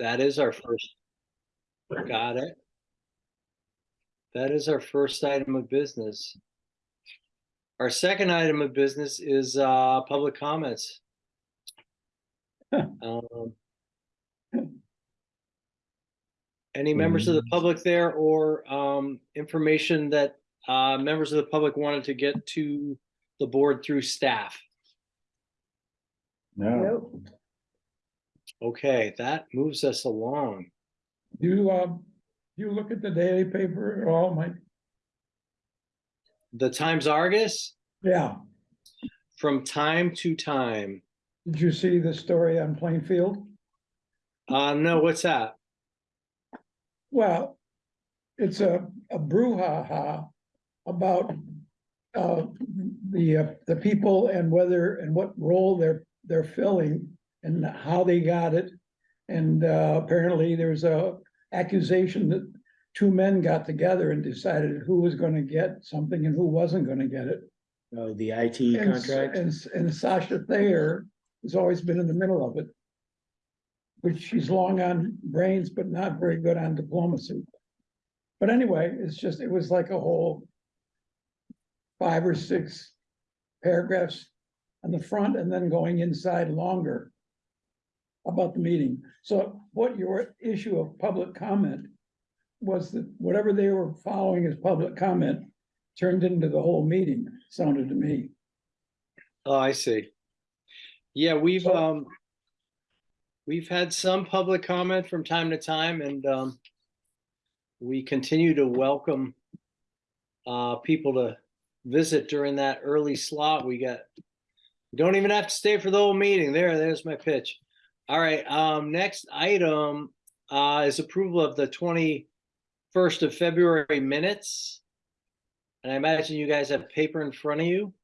that is our first. Got it. That is our first item of business. Our second item of business is uh public comments. Um, Any members of the public there or um information that uh members of the public wanted to get to the board through staff? No, Okay, that moves us along. you, um, you look at the daily paper at all, Mike? The Times Argus, Yeah, from time to time. did you see the story on Plainfield? Uh, no, what's that? Well, it's a, a brouhaha about uh, the, uh, the people and whether, and what role they're, they're filling and how they got it. And uh, apparently there's a accusation that two men got together and decided who was gonna get something and who wasn't gonna get it. Oh, the IT And, contract? and, and Sasha Thayer has always been in the middle of it. Which she's long on brains, but not very good on diplomacy. But anyway, it's just, it was like a whole. Five or six paragraphs on the front and then going inside longer. About the meeting. So what your issue of public comment. Was that whatever they were following as public comment turned into the whole meeting, sounded to me. Oh, I see. Yeah, we've, So- um, we've had some public comment from time to time and, um, we continue to welcome uh, people to visit during that early slot. We got, you don't even have to stay for the whole meeting. There, there's my pitch. All right, um, next item, uh, is approval of the twenty-first of February minutes. And I imagine you guys have paper in front of you.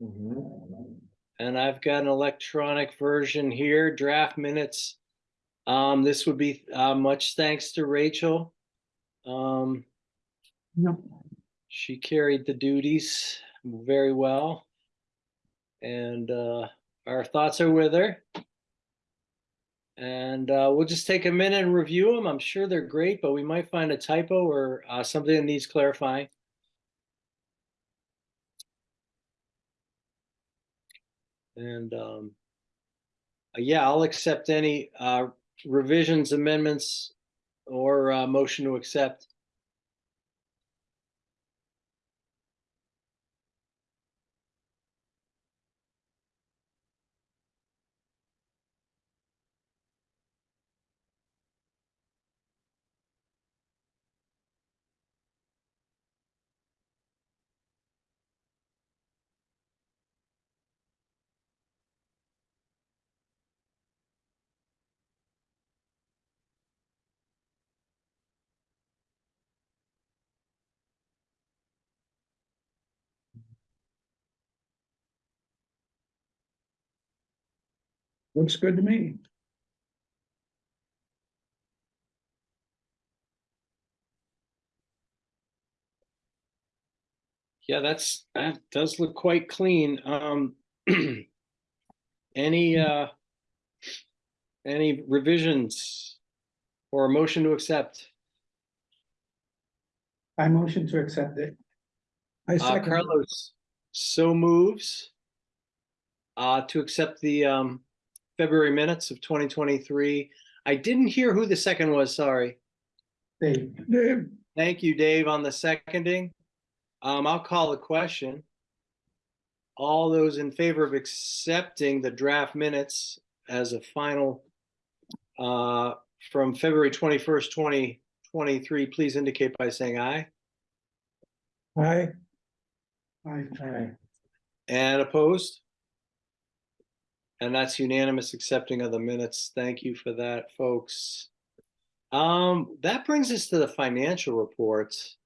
Mhm. And I've got an electronic version here, draft minutes. Um, this would be, uh, much thanks to Rachel. Um, she carried the duties very well. And, uh, our thoughts are with her. And, uh, we'll just take a minute and review them. I'm sure they're great, but we might find a typo or, uh, something that needs clarifying. And um. uh, Yeah, I'll accept any uh revisions, amendments, or uh motion to accept. Looks good to me. Yeah, that's, that does look quite clean. Um. Any uh. Any revisions? Or a motion to accept? I motion to accept it. I Uh, second. Carlos, so moves. Uh, to accept the, um, February minutes of twenty twenty-three. I didn't hear who the second was, sorry. Dave. Dave, Thank you, Dave, on the seconding. Um, I'll call the question. All those in favor of accepting the draft minutes as a final uh, from February twenty-first, twenty twenty-three, please indicate by saying aye. aye. Aye, aye. And opposed? And that's unanimous accepting of the minutes. Thank you for that, folks. Um, that brings us to the financial reports.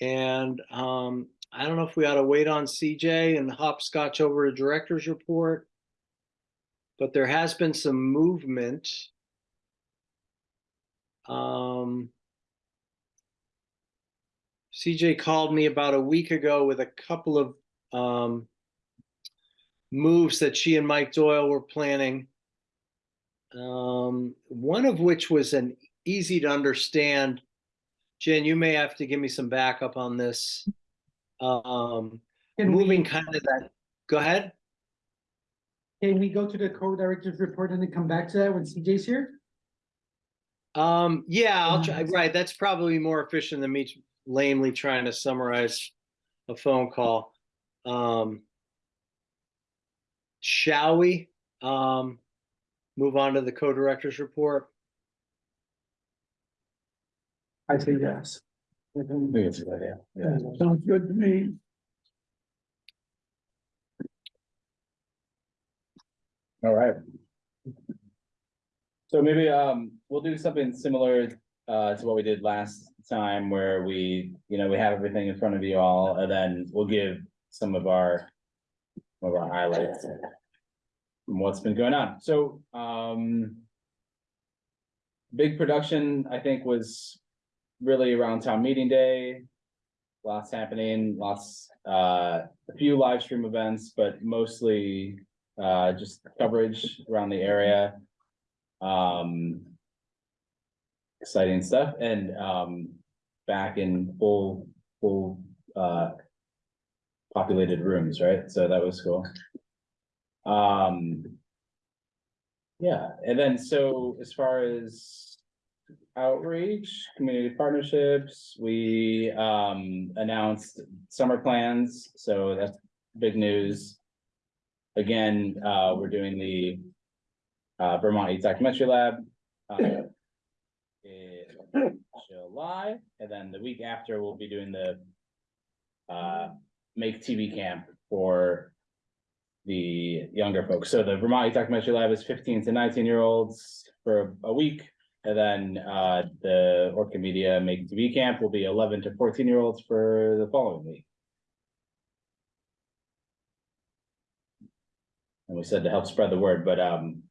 And, um, I don't know if we ought to wait on CJ and hopscotch over a director's report. But there has been some movement. Um. CJ called me about a week ago with a couple of, um, moves that she and Mike Doyle were planning. Um, one of which was an easy to understand. Jen, you may have to give me some backup on this. Um, moving kind of that, go ahead. can we go to the co-director's report and then come back to that when CJ's here? Um, yeah, I'll try, right, that's probably more efficient than me lamely trying to summarize a phone call. Um. Shall we, um, move on to the co-director's report? I say yes. I think it's a good idea. Yeah. Sounds good to me. All right. So maybe um we'll do something similar uh to what we did last time where we, you know, we have everything in front of you all and then we'll give some of our. Of our highlights. From what's been going on, so um. Big production, I think, was really around town meeting day. Lots happening, lots, uh, a few live stream events, but mostly uh, just coverage around the area. Um. Exciting stuff and, um, back in full, full, uh. Populated rooms, right? So that was cool. Um. Yeah, and then so as far as outreach, community partnerships, we, um, announced summer plans, so that's big news. Again, uh, we're doing the uh, Vermont Youth Documentary Lab. uh, In July, and then the week after, we'll be doing the uh, Make TV Camp for the younger folks. So the Vermont Youth Documentary Lab is fifteen to nineteen year olds for a week. And then uh, the Orca Media Make TV Camp will be eleven to fourteen year olds for the following week. And we said to help spread the word, but um,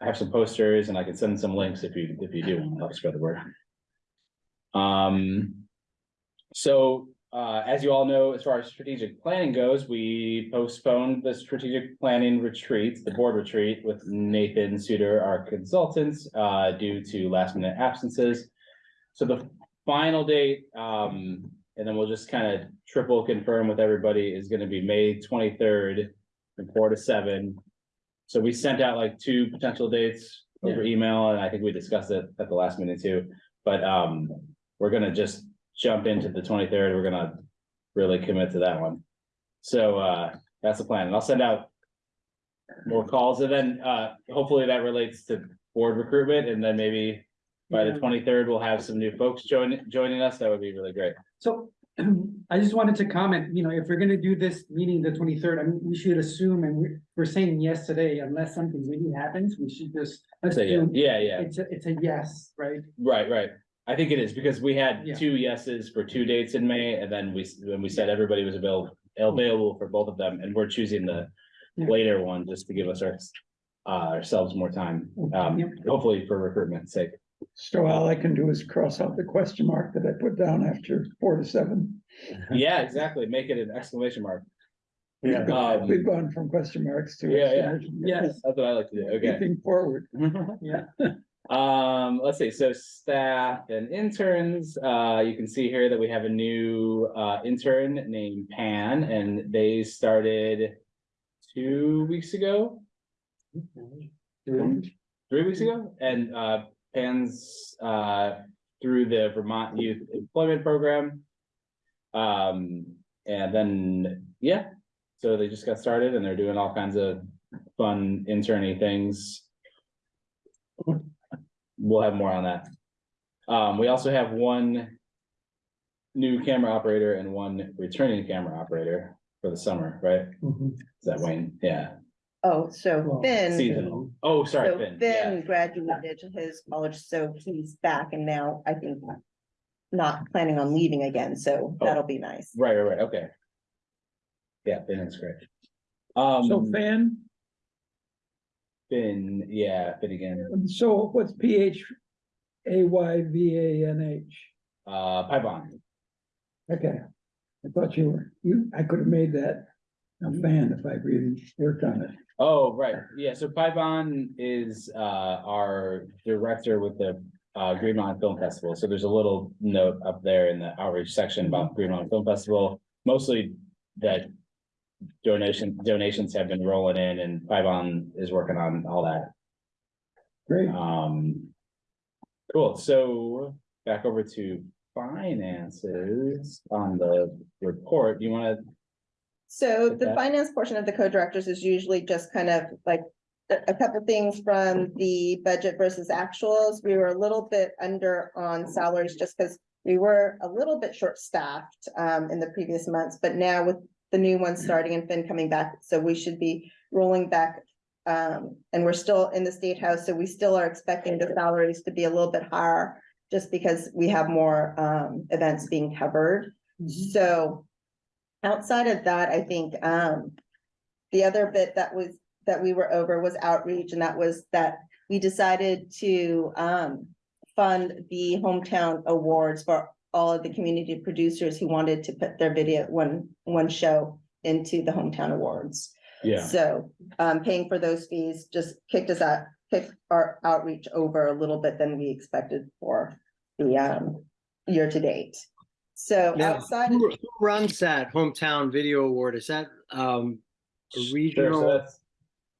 I have some posters and I can send some links if you, if you do want to help spread the word. Um, so, uh, as you all know, as far as strategic planning goes, we postponed the strategic planning retreat, the board retreat with Nathan Suter, our consultants, uh, due to last minute absences. So the final date, um, and then we'll just kind of triple confirm with everybody is gonna be May twenty-third from four to seven. So we sent out like two potential dates over email, and I think we discussed it at the last minute too. But um, we're gonna just jump into the twenty-third. We're gonna really commit to that one. So uh, that's the plan, and I'll send out more calls, and then uh, hopefully that relates to board recruitment, and then maybe by the twenty-third, we'll have some new folks joining, joining us. That would be really great. So I just wanted to comment, you know, if we're gonna do this meeting the twenty-third, I mean, we should assume, and we're, we're saying yes today, unless something really happens, we should just So yeah, assume yeah, yeah. it's a, it's a yes, right? Right, right. I think it is because we had Yeah. two yeses for two dates in May and then we, when we said everybody was available, available for both of them and we're choosing the Yeah. later one just to give us our, uh, ourselves more time, um, Yep. hopefully for recruitment's sake. So all I can do is cross out the question mark that I put down after four to seven. Yeah, exactly. Make it an exclamation mark. We've Yeah. gone, Um, we've gone from question marks to. Yeah, yeah. exclamation marks. Yes, That's what I like to do. Okay. Looking forward. yeah, Um, let's see, so staff and interns, uh, you can see here that we have a new, uh, intern named Pan, and they started two weeks ago, three weeks? Ago, and, uh, Pan's, uh, through the Vermont Youth Employment Program. Um, and then, yeah, so they just got started and they're doing all kinds of fun interny things we'll have more on that. Um, we also have one new camera operator and one returning camera operator for the summer, right? Mhm. Is that Wayne? Yeah, Oh, so Well, Finn, seasonal. Oh, sorry, so Ben. Yeah, Finn graduated to his college, so he's back and now I think not planning on leaving again, so Oh. that'll be nice. right, right, right, okay. Yeah, Finn is great. So Um, Fan, Finn, yeah, Finn again, so what's P H A Y V A N H? uh, Phayvanh. Okay. I thought you were, you, I could have made that a fan if I really worked on it. Oh, right, yeah, so Phayvanh is uh our director with the uh Green Mountain Film Festival, so there's a little note up there in the outreach section about Green Mountain Film Festival. Mostly that donation donations have been rolling in and Phayvanh is working on all that. Great. Um. Cool, so back over to finances on the report, you wanna, So the Okay. finance portion of the co-directors is usually just kind of like a, a couple things from the budget versus actuals. We were a little bit under on salaries just because we were a little bit short-staffed um, in the previous months, but now with the new one starting and Finn coming back, so we should be rolling back. Um, and we're still in the state house, so we still are expecting the salaries to be a little bit higher just because we have more um, events being covered. So outside of that, I think, um, the other bit that was, that we were over was outreach, and that was that we decided to, um, fund the hometown awards for all of the community producers who wanted to put their video, one, one show into the hometown awards. yeah, So, um, paying for those fees just kicked us out, kicked our outreach over a little bit than we expected for the, um, year to date. So Now, outside, who who runs that hometown video award? Is that um a Sure, so regional? that's-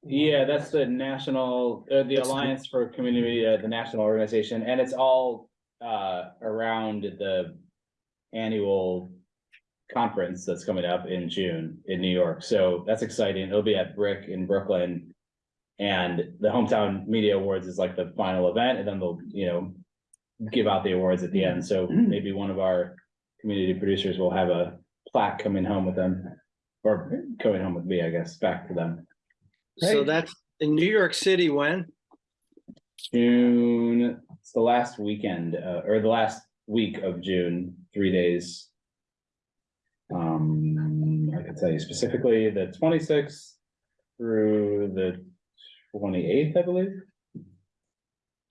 Yeah, that's the national, uh, the That's the- Alliance for Community, uh, the national organization, and it's all, uh, around the annual conference that's coming up in June in New York. So that's exciting. It'll be at BRIC in Brooklyn. And the Hometown Media Awards is like the final event, and then they'll, you know, give out the awards at the end. So maybe one of our community producers will have a plaque coming home with them. Or coming home with me, I guess, back to them. So Right. that's in New York City when? June, it's the last weekend, uh, or the last week of June, three days. Um, I can tell you specifically the twenty-sixth through the twenty-eighth, I believe.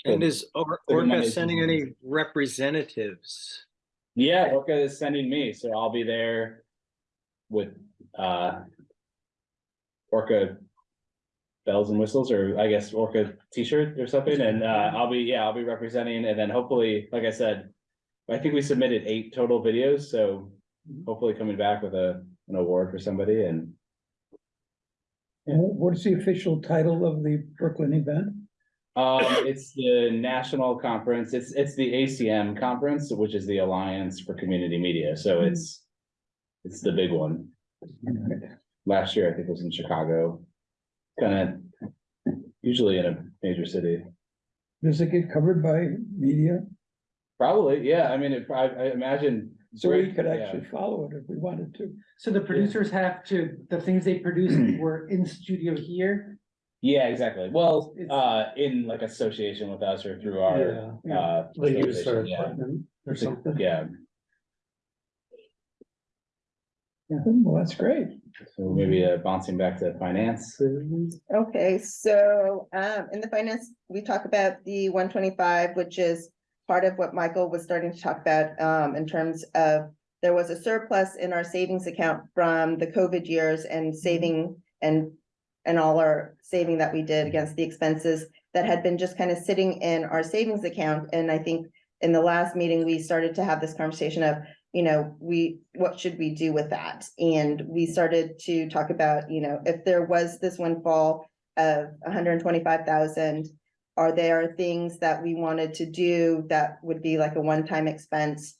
And is Or- Orca sending any representatives? Yeah, Orca is sending me, so I'll be there with, uh, Orca bells and whistles, or I guess Orca t-shirt or something, and, uh, I'll be, yeah, I'll be representing, and then hopefully, like I said, I think we submitted eight total videos, so hopefully coming back with a, an award for somebody, and And what is the official title of the Brooklyn event? Um, it's the national conference, it's, it's the ACM conference, which is the Alliance for Community Media, so it's. It's the big one. Last year, I think it was in Chicago. Kinda usually in a major city. Does it get covered by media? Probably, yeah, I mean, it, I, I imagine. So we BRIC, could yeah. actually follow it if we wanted to. So the producers have to, the things they produce were in studio here. Yeah, exactly. Well, It's- uh, in like association with us or through our, Yeah. uh. They use their association, yeah. equipment or something. Yeah, Well, that's great. So maybe uh bouncing back to finance. okay, so, um, in the finance, we talk about the one twenty-five, which is part of what Michael was starting to talk about, um, in terms of there was a surplus in our savings account from the COVID years and saving and and all our saving that we did against the expenses that had been just kind of sitting in our savings account. And I think in the last meeting, we started to have this conversation of, you know, we, what should we do with that? And we started to talk about, you know, if there was this windfall of hundred and twenty-five thousand, are there things that we wanted to do that would be like a one-time expense?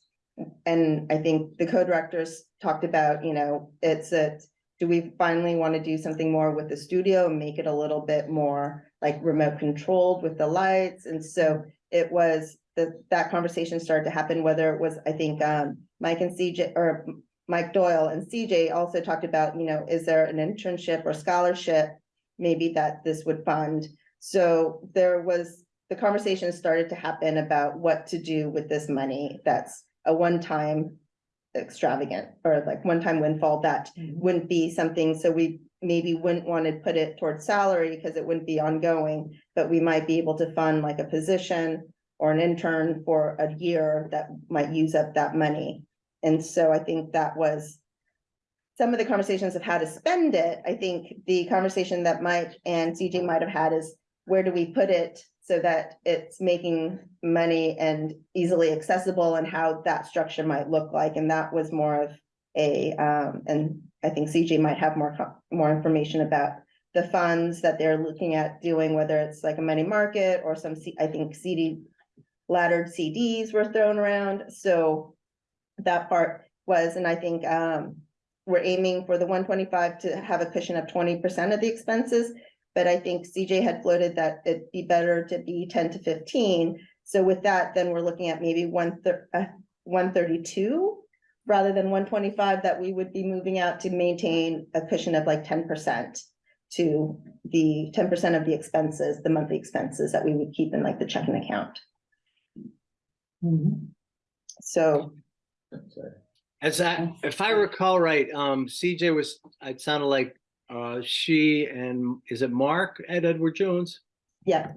And I think the co-directors talked about, you know, it's a, do we finally want to do something more with the studio and make it a little bit more like remote controlled with the lights? And so it was, that, that conversation started to happen, whether it was, I think, um, Mike and CJ, or Mike Doyle and CJ also talked about, you know, is there an internship or scholarship? Maybe that this would fund. So there was, the conversation started to happen about what to do with this money that's a one-time extravagant or like one-time windfall that mm-hmm. wouldn't be something, so we maybe wouldn't want to put it towards salary because it wouldn't be ongoing, but we might be able to fund like a position or an intern for a year that might use up that money. And so I think that was some of the conversations of how to spend it, I think the conversation that Mike and CJ might have had is where do we put it so that it's making money and easily accessible and how that structure might look like, and that was more of a, um, and I think CJ might have more, more information about the funds that they're looking at doing, whether it's like a money market or some, C- I think CD laddered CDs were thrown around, so that part was, and I think, um, we're aiming for the one twenty-five to have a cushion of twenty percent of the expenses. But I think CJ had floated that it'd be better to be ten to fifteen. So with that, then we're looking at maybe one thir- uh, one thirty-two rather than one twenty-five that we would be moving out to maintain a cushion of like ten percent to the ten percent of the expenses, the monthly expenses that we would keep in like the checking account. So As I, if I recall right, um, CJ was, it sounded like, uh, she and, is it Mark at Edward Jones? Yeah,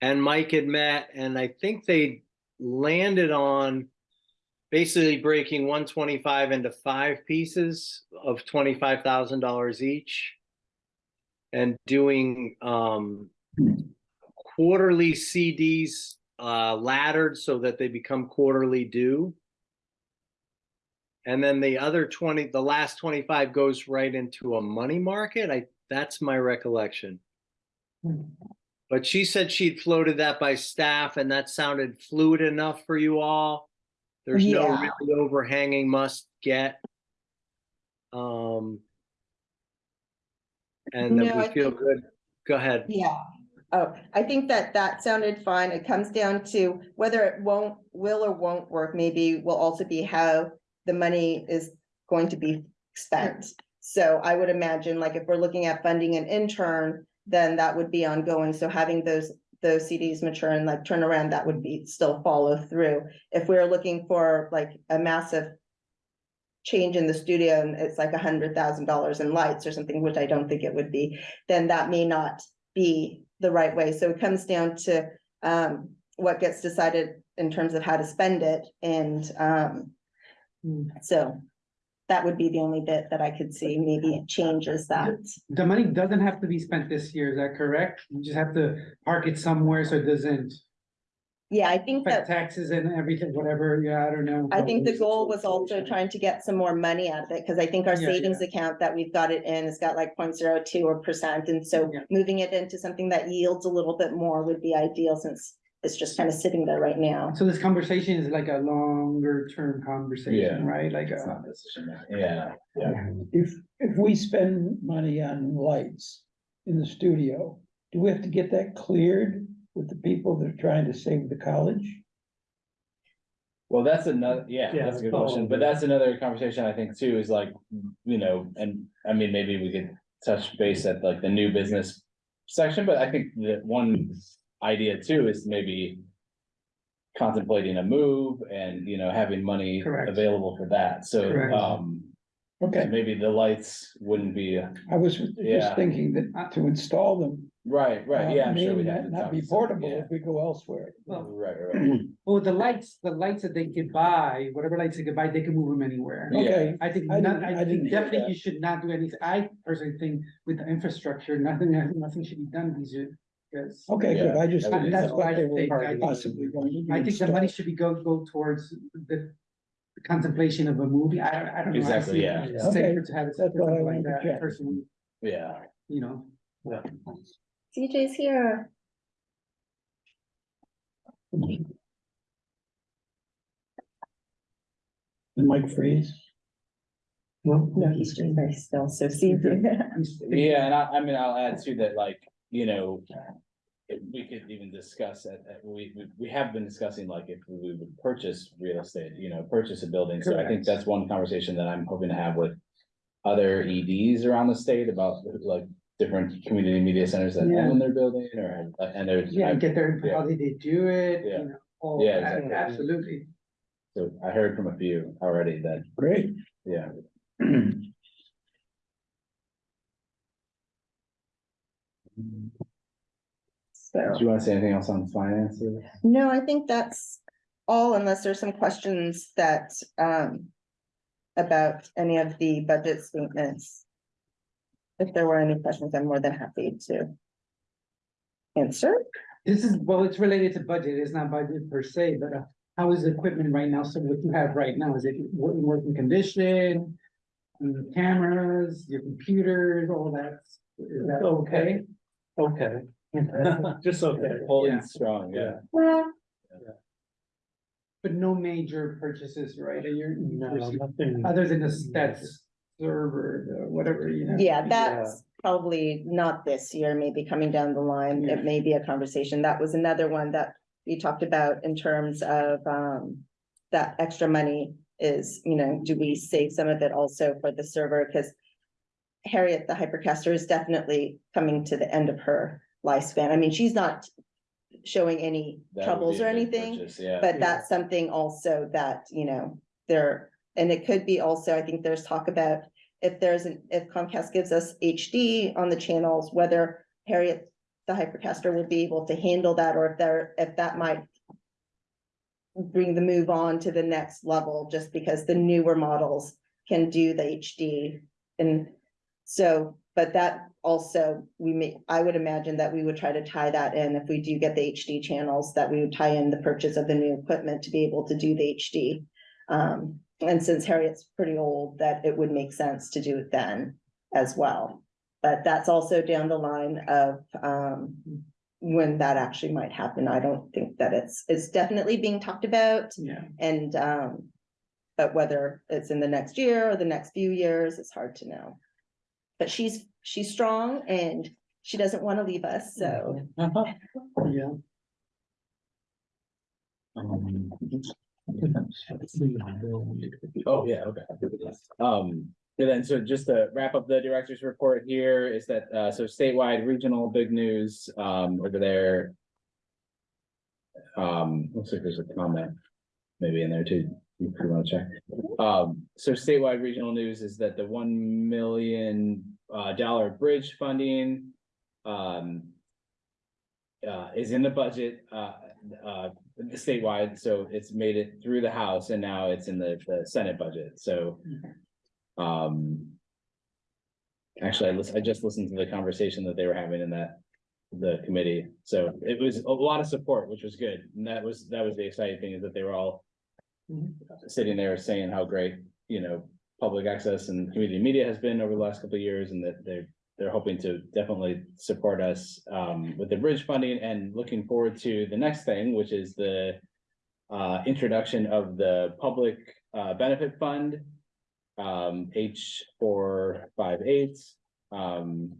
And Mike had met, and I think they landed on basically breaking one twenty-five into five pieces of twenty-five thousand dollars each. And doing, um, quarterly CDs, uh, laddered so that they become quarterly due. And then the other twenty, the last twenty-five goes right into a money market. I, that's my recollection. But she said she'd floated that by staff and that sounded fluid enough for you all. There's no really overhanging must get. Um. And No, that I we feel think- good. Go ahead. Yeah. Oh, I think that that sounded fine. It comes down to whether it won't, will or won't work, maybe will also be how the money is going to be spent. So I would imagine, like, if we're looking at funding an intern, then that would be ongoing. So having those, those CDs mature and like turn around, that would be, still follow through. If we're looking for like a massive change in the studio and it's like a hundred thousand dollars in lights or something, which I don't think it would be, then that may not be the right way. So it comes down to um what gets decided in terms of how to spend it and um. Hmm. So that would be the only bit that I could see maybe it changes that. The money doesn't have to be spent this year, is that correct? You just have to park it somewhere so it doesn't Yeah, I think affect that, taxes and everything, whatever, yeah, I don't know. I think the goal was also trying to get some more money out of it, because I think our Yeah, savings account that we've got it in has got like 0.02 or percent, and so Yeah. moving it into something that yields a little bit more would be ideal since it's just kind of sitting there right now. So this conversation is like a longer term conversation, Yeah. right? Like, It's uh, not a decision, yeah, yeah. If, if we spend money on lights in the studio, do we have to get that cleared with the people that are trying to save the college? Well, that's another, yeah, Yeah, that's a good oh, question, but that's another conversation I think too, is like, you know, and I mean, maybe we could touch base at like the new business section, but I think that one idea too is maybe contemplating a move and, you know, having money Correct. available for that, so, Correct. um, Okay, maybe the lights wouldn't be, I was just Yeah. thinking that not to install them. right, right, yeah, uh, I'm sure may we'd not- to Not talk be to some- portable yeah. if we go elsewhere. Well- Right, right, right, well, the lights, the lights that they could buy, whatever lights they could buy, they can move them anywhere. Yeah. Okay, I think, I not, didn't- I I think didn't hear definitely that. you should not do anything. I personally think with the infrastructure, nothing, nothing should be done these years. Because okay, good, I just, Yeah. that's what they That's what I were think. possibly going to. be I think the money should be go, go towards the contemplation of a movie. I, don't- I don't know. I Exactly, see it yeah. as Safer to have it That's what I like wanted to that check. personally, yeah. you know. CJ's here. The mic freeze. No, No, he's doing very still, so CJ. Yeah, and I, I mean, I'll add to that, like, you know. if we could even discuss it, uh, we, we, we have been discussing like if we would purchase real estate, you know, purchase a building, so I think Correct. that's one conversation that I'm hoping to have with. Other EDs around the state about like different community media centers that Yeah. own their building or, uh, and there's. Yeah, get their, input, Yeah. how did they do it, Yeah. you know, all Yeah, that, exactly. absolutely. So I heard from a few already that, Great. yeah, So, do you wanna say anything else on finances? no, I think that's all unless there's some questions that, um, about any of the budget statements. If there were any questions, I'm more than happy to answer. This is, well, it's related to budget, it's not budget per se, but uh, how is the equipment right now? So what you have right now, is it in working condition? Mm, Cameras, your computers, all that, is that okay? Okay. Just okay. Holding Yeah. strong, yeah. But no major purchases, right? Are you- No, nothing. Other than the stats server, the whatever, you know? Yeah, that's probably not this year, maybe coming down the line, Yeah. it may be a conversation. That was another one that we talked about in terms of, um. That extra money is, you know, do we save some of it also for the server? Cause. Harriet, the hypercaster is definitely coming to the end of her lifespan. I mean, she's not showing any That would troubles be or big anything. purchase, Yeah. But that's something also that, you know, there, and it could be also, I think there's talk about. If there's an, if Comcast gives us HD on the channels, whether Harriet, the hypercaster will be able to handle that, or if there, if that might. Bring the move on to the next level, just because the newer models can do the HD. And so, but that also, we may, I would imagine that we would try to tie that in if we do get the HD channels, that we would tie in the purchase of the new equipment to be able to do the HD. Um, and since Harriet's pretty old, that it would make sense to do it then as well. But that's also down the line of, um, when that actually might happen. I don't think that it's, it's definitely being talked about. Yeah. And, um, but whether it's in the next year or the next few years, it's hard to know. But she's, she's strong and she doesn't want to leave us, so. Yeah. Um, Oh, yeah, okay. Um, and then, so just to wrap up the director's report here is that, uh, so statewide, regional, big news, um, over there. Um, looks like there's a comment maybe in there too, you wanna check. Um, so statewide regional news is that the one million, uh, dollar bridge funding, um. Uh, is in the budget, uh, uh, statewide, so it's made it through the House and now it's in the, the Senate budget, so. Um. Actually, I lis- I just listened to the conversation that they were having in that, the committee, so it was a lot of support, which was good, and that was, that was the exciting thing, is that they were all. Sitting there saying how great, you know, public access and community media has been over the last couple of years, and that they're, they're hoping to definitely support us, um, with the bridge funding and looking forward to the next thing, which is the. Uh, introduction of the public, uh, benefit fund. Um, H four five eight, um.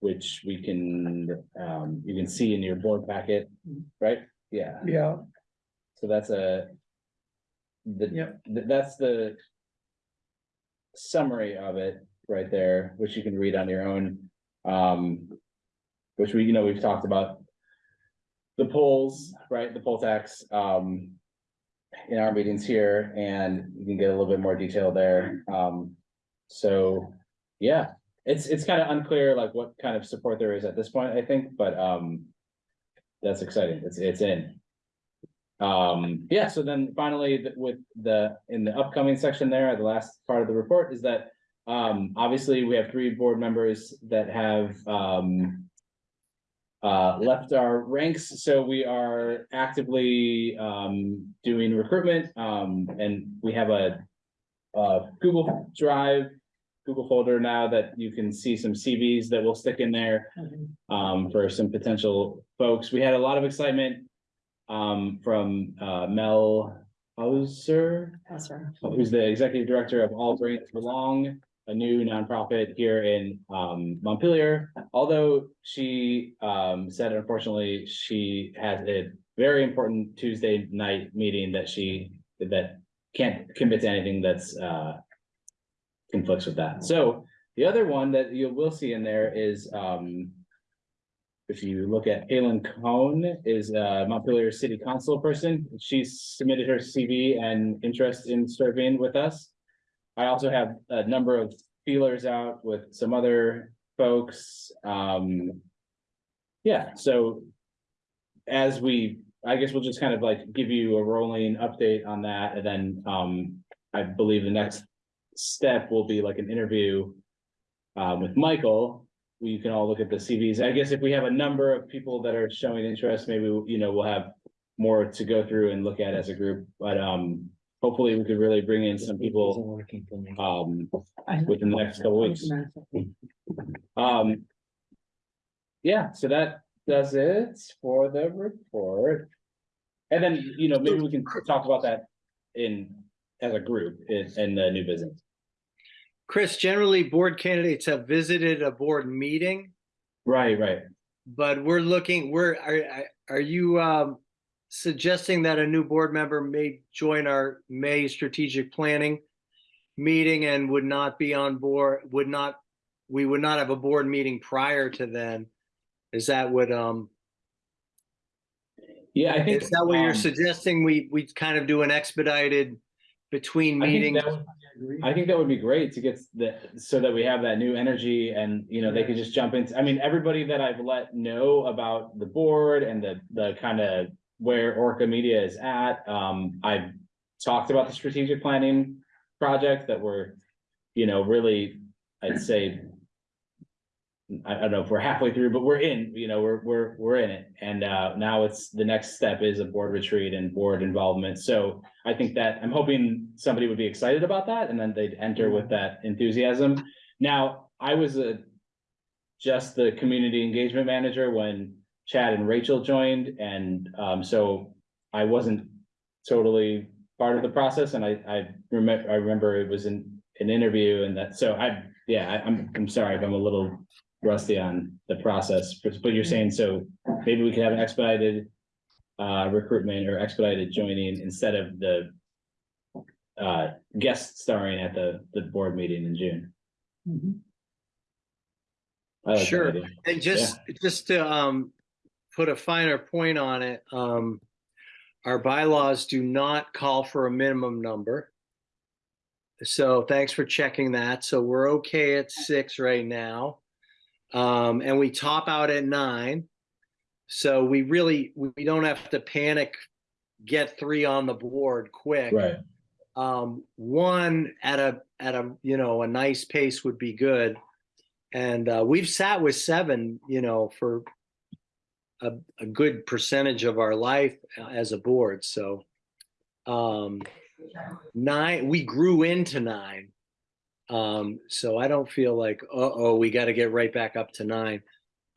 Which we can, um, you can see in your board packet, right? Yeah, Yeah, so that's a. The, Yep. th- that's the. Summary of it right there, which you can read on your own, um. Which we, you know, we've talked about. The polls, right, the poll tax, um. In our meetings here, and you can get a little bit more detail there, um, so, yeah. It's, it's kind of unclear like what kind of support there is at this point, I think, but, um. That's exciting, it's, it's in. Um, yeah, so then finally, th- with the, in the upcoming section there, the last part of the report is that. Um, obviously, we have three board members that have, um. Uh, left our ranks, so we are actively, um, doing recruitment, um, and we have a. Uh, Google Drive, Google folder now that you can see some CVs that we'll stick in there um, for some potential folks. We had a lot of excitement um, from, uh, Mel Houser, right. who's the executive director of All Brains Belong, a new nonprofit here in, um, Montpelier. Although she, um, said unfortunately, she has a very important Tuesday night meeting that she, that can't commit to anything that's, uh, conflicts with that. So the other one that you will see in there is, um, if you look at Halen Cohn is a Montpelier City Council person. She's submitted her CV and interest in serving with us. I also have a number of feelers out with some other folks. Um. Yeah, so. As we, I guess we'll just kind of like give you a rolling update on that and then, um, I believe the next step will be like an interview. Um, with Michael, you can all look at the CVs. I guess if we have a number of people that are showing interest, maybe, you know, we'll have. More to go through and look at as a group, but um, hopefully we could really bring in some people, um, within the next couple weeks. Um. Yeah, so that does it for the report. And then, you know, maybe we can talk about that in, as a group in, in the new business. Chris, generally, board candidates have visited a board meeting, Right, right. but we're looking, we're, are, are you, um, suggesting that a new board member may join our May strategic planning meeting and would not be on board, would not, we would not have a board meeting prior to then? Is that what, um, Yeah, I think. is that what you're um, suggesting? We, we kind of do an expedited between I think meetings? that would- I think that would be great to get the, so that we have that new energy and, you know, they could just jump into, I mean, everybody that I've let know about the board and the, the kind of where Orca Media is at, um, I've talked about the strategic planning project that we're, you know, really, I'd say I, don't know if we're halfway through, but we're in, you know, we're, we're, we're in it. And, uh, now it's, the next step is a board retreat and board involvement. So I think that, I'm hoping somebody would be excited about that and then they'd enter with that enthusiasm. Now, I was a, just the community engagement manager when Chad and Rachel joined and, um, so I wasn't totally part of the process and I, I remember, I remember it was an, an interview and that, so I, yeah, I, I'm, I'm sorry if I'm a little rusty on the process, but but you're saying, so maybe we could have an expedited uh, recruitment or expedited joining instead of the uh, guest starring at the, the board meeting in June. Mhm. Like Sure. And just, just to, um, put a finer point on it, um, our bylaws do not call for a minimum number. So thanks for checking that. So we're okay at six right now. Um, and we top out at nine. So we really, we don't have to panic, get three on the board quick Right, um, one at a, at a, you know, a nice pace would be good. And, uh, we've sat with seven, you know, for a, a good percentage of our life uh, as a board, so. Um, nine, we grew into nine. Um, so I don't feel like, uh-oh, we gotta get right back up to nine.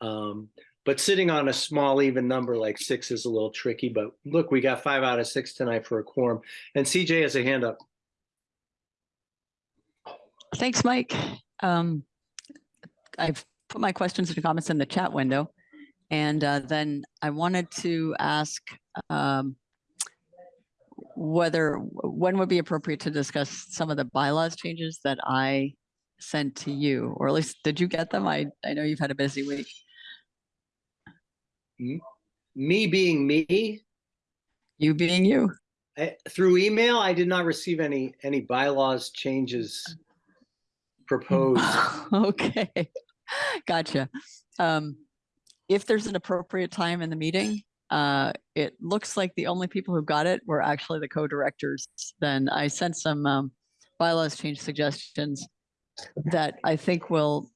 Um, but sitting on a small even number like six is a little tricky, but look, we got five out of six tonight for a quorum. And CJ has a hand up. Thanks, Mike. Um, I've put my questions and comments in the chat window. And uh, then I wanted to ask um, whether, when would be appropriate to discuss some of the bylaws changes that I sent to you, or at least, did you get them? I, I know you've had a busy week. Me being me, You being you. eh, through email, I did not receive any, any bylaws changes proposed. Okay, gotcha. Um, if there's an appropriate time in the meeting, uh, it looks like the only people who got it were actually the co-directors. Then I sent some, um, bylaws change suggestions that I think will,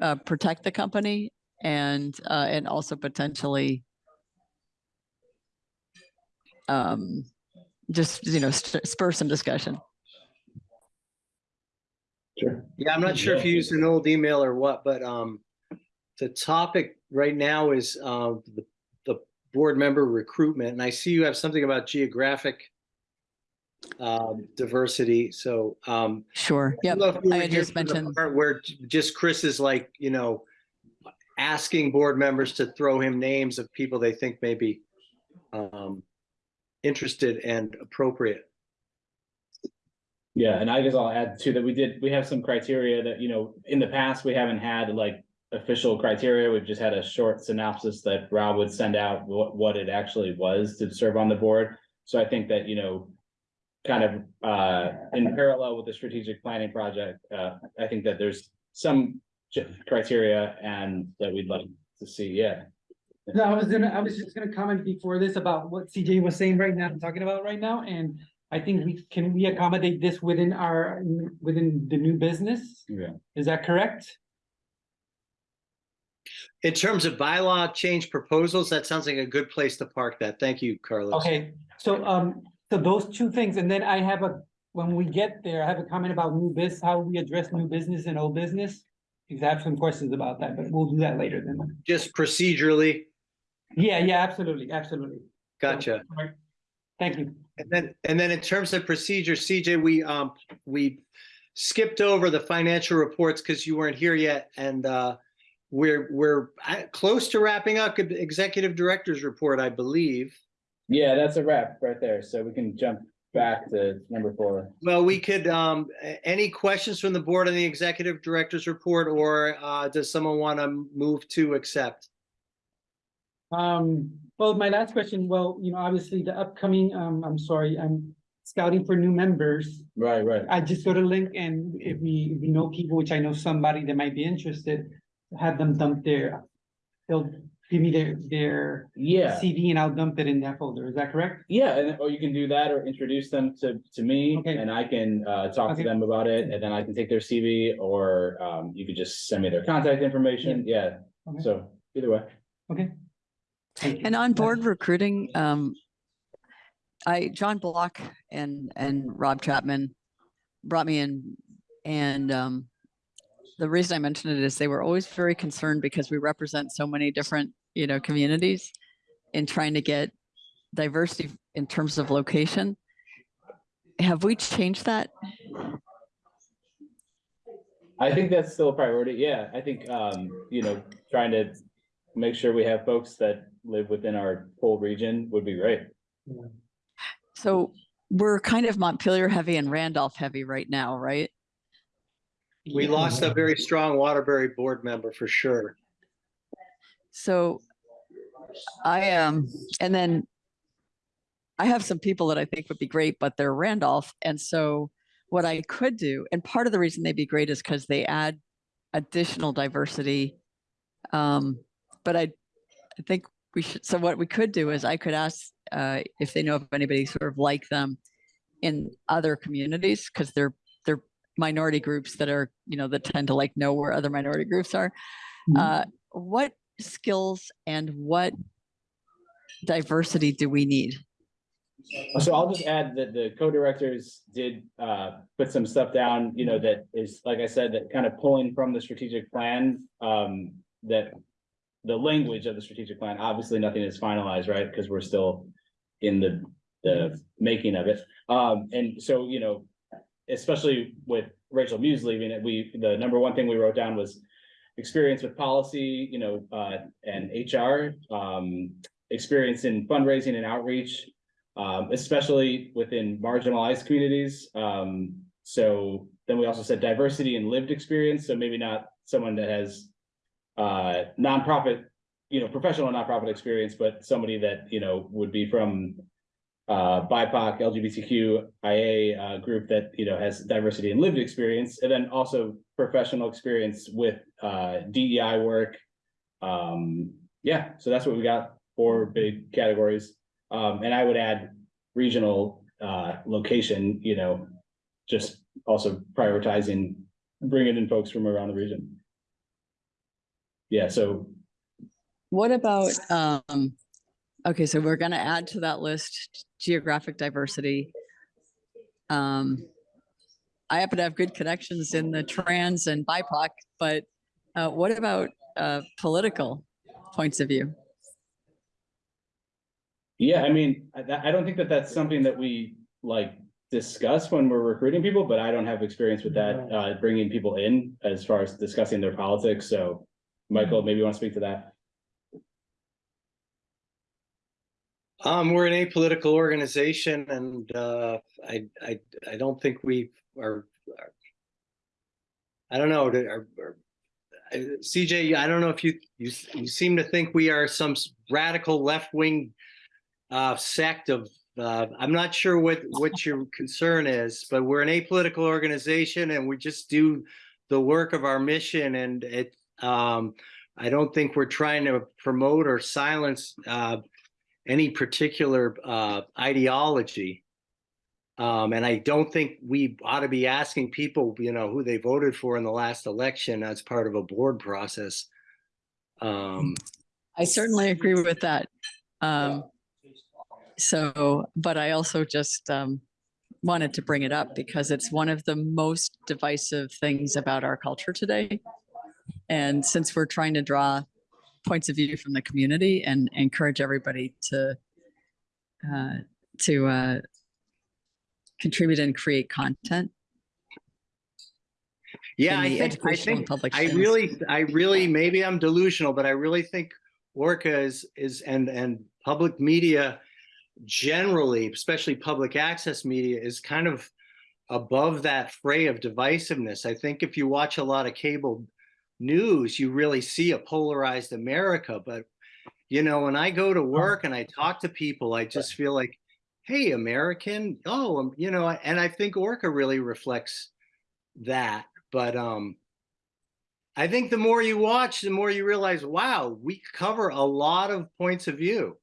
uh, protect the company and, uh, and also potentially um, just, you know, st- spur some discussion. sure. Yeah, I'm not sure if you used an old email or what, but, um, the topic right now is, uh, the, the board member recruitment, and I see you have something about geographic um, diversity, so, um, Sure. I Yep. don't know if you I were had here just mentioned- part Where just Chris is like, you know, asking board members to throw him names of people they think may be um, interested and appropriate. Yeah, and I guess I'll add too that we did, we have some criteria that, you know, in the past, we haven't had like official criteria. We've just had a short synopsis that Rob would send out what, what it actually was to serve on the board. So I think that, you know, kind of, uh, in parallel with the strategic planning project, uh, I think that there's some criteria and that we'd like to see, yeah. No, I was gonna, I was just gonna comment before this about what CJ was saying right now, talking about right now, and I think we, can we accommodate this within our, within the new business? Yeah. Is that correct? In terms of bylaw change proposals, that sounds like a good place to park that. Thank you, Carlos. Okay, so, um, so those two things, and then I have a, when we get there, I have a comment about new biz, how we address new business and old business. Because I have some questions about that, but we'll do that later then. Just procedurally, Yeah, yeah, absolutely, absolutely. Gotcha. right. Thank you. And then, and then in terms of procedure, CJ, we, um, we skipped over the financial reports because you weren't here yet and, uh, we're, we're close to wrapping up executive director's report, I believe. Yeah, that's a wrap right there. So we can jump back to number four. Well, we could, um, any questions from the board on the executive director's report or, uh, does someone want to move to accept? Um, well, my last question, well, you know, obviously the upcoming, um, I'm sorry, I'm scouting for new members. Right, right. I just go to link and if we, if we know people, which I know somebody that might be interested, have them dump their, they'll give me their, their Yeah. CV and I'll dump it in that folder. Is that correct? Yeah, and or you can do that or introduce them to to me Okay. and I can uh talk to Okay. them about it and then I can take their CV or um you could just send me their contact information. Yeah, Okay. so either way. Okay. Thank you. And on board recruiting, um, I, John Block and, and Rob Chapman brought me in and, um, the reason I mentioned it is they were always very concerned because we represent so many different, you know, communities in trying to get diversity in terms of location. Have we changed that? I think that's still a priority. Yeah, I think um, you know, trying to make sure we have folks that live within our whole region would be great. So we're kind of Montpelier heavy and Randolph heavy right now, right? We lost a very strong Waterbury board member for sure. So I um, and then I have some people that I think would be great, but they're Randolph. And so what I could do, and part of the reason they'd be great is because they add additional diversity. Um, but I, I think we should, so what we could do is I could ask uh, if they know of anybody sort of like them in other communities, because they're minority groups that are, you know, that tend to like know where other minority groups are. Mhm. Uh, what skills and what diversity do we need? So I'll just add that the co-directors did uh put some stuff down, you know, that is, like I said, that kind of pulling from the strategic plan. Um, that the language of the strategic plan, obviously nothing is finalized, right? Because we're still in the the making of it. Um, and so, you know, especially with Rachel Muse leaving it, we, the number one thing we wrote down was experience with policy, you know, uh, and HR, um, experience in fundraising and outreach, um, especially within marginalized communities. Um, so then we also said diversity and lived experience, so maybe not someone that has uh, nonprofit, you know, professional nonprofit experience, but somebody that, you know, would be from uh, BIPOC, LGBTQIA uh, group that, you know, has diversity and lived experience, and then also professional experience with, uh, DEI work. Um, yeah, so that's what we got, four big categories. Um, and I would add regional, uh, location, you know, just also prioritizing, bringing in folks from around the region. Yeah, so What about, um, okay, so we're gonna add to that list geographic diversity. Um, I happen to have good connections in the trans and BIPOC, but, uh, what about, uh, political points of view? Yeah, I mean, I, I don't think that that's something that we like discuss when we're recruiting people, but I don't have experience with that, uh, bringing people in as far as discussing their politics, so. Michael, maybe you want to speak to that? Um, we're an apolitical organization and, uh, I, I, I don't think we are. are- I don't know, are, are- CJ, I don't know if you, you, you seem to think we are some radical left-wing uh, sect of, uh, I'm not sure what, what your concern is, but we're an apolitical organization and we just do the work of our mission and it, um, I don't think we're trying to promote or silence, uh, any particular uh, ideology. Um, and I don't think we ought to be asking people, you know, who they voted for in the last election as part of a board process. Um, I certainly agree with that. Um, so, but I also just, um, wanted to bring it up because it's one of the most divisive things about our culture today. And since we're trying to draw points of view from the community and encourage everybody to, uh, to, uh, contribute and create content. yeah, I think, I think, public I really, I really, maybe I'm delusional, but I really think Orca is, is, and, and public media generally, especially public access media, is kind of above that fray of divisiveness. I think if you watch a lot of cable news, you really see a polarized America. But, you know, when I go to work and I talk to people, I just feel like, hey, American, oh, um, you know, and I think Orca really reflects that. But um, I think the more you watch, the more you realize, wow, we cover a lot of points of view.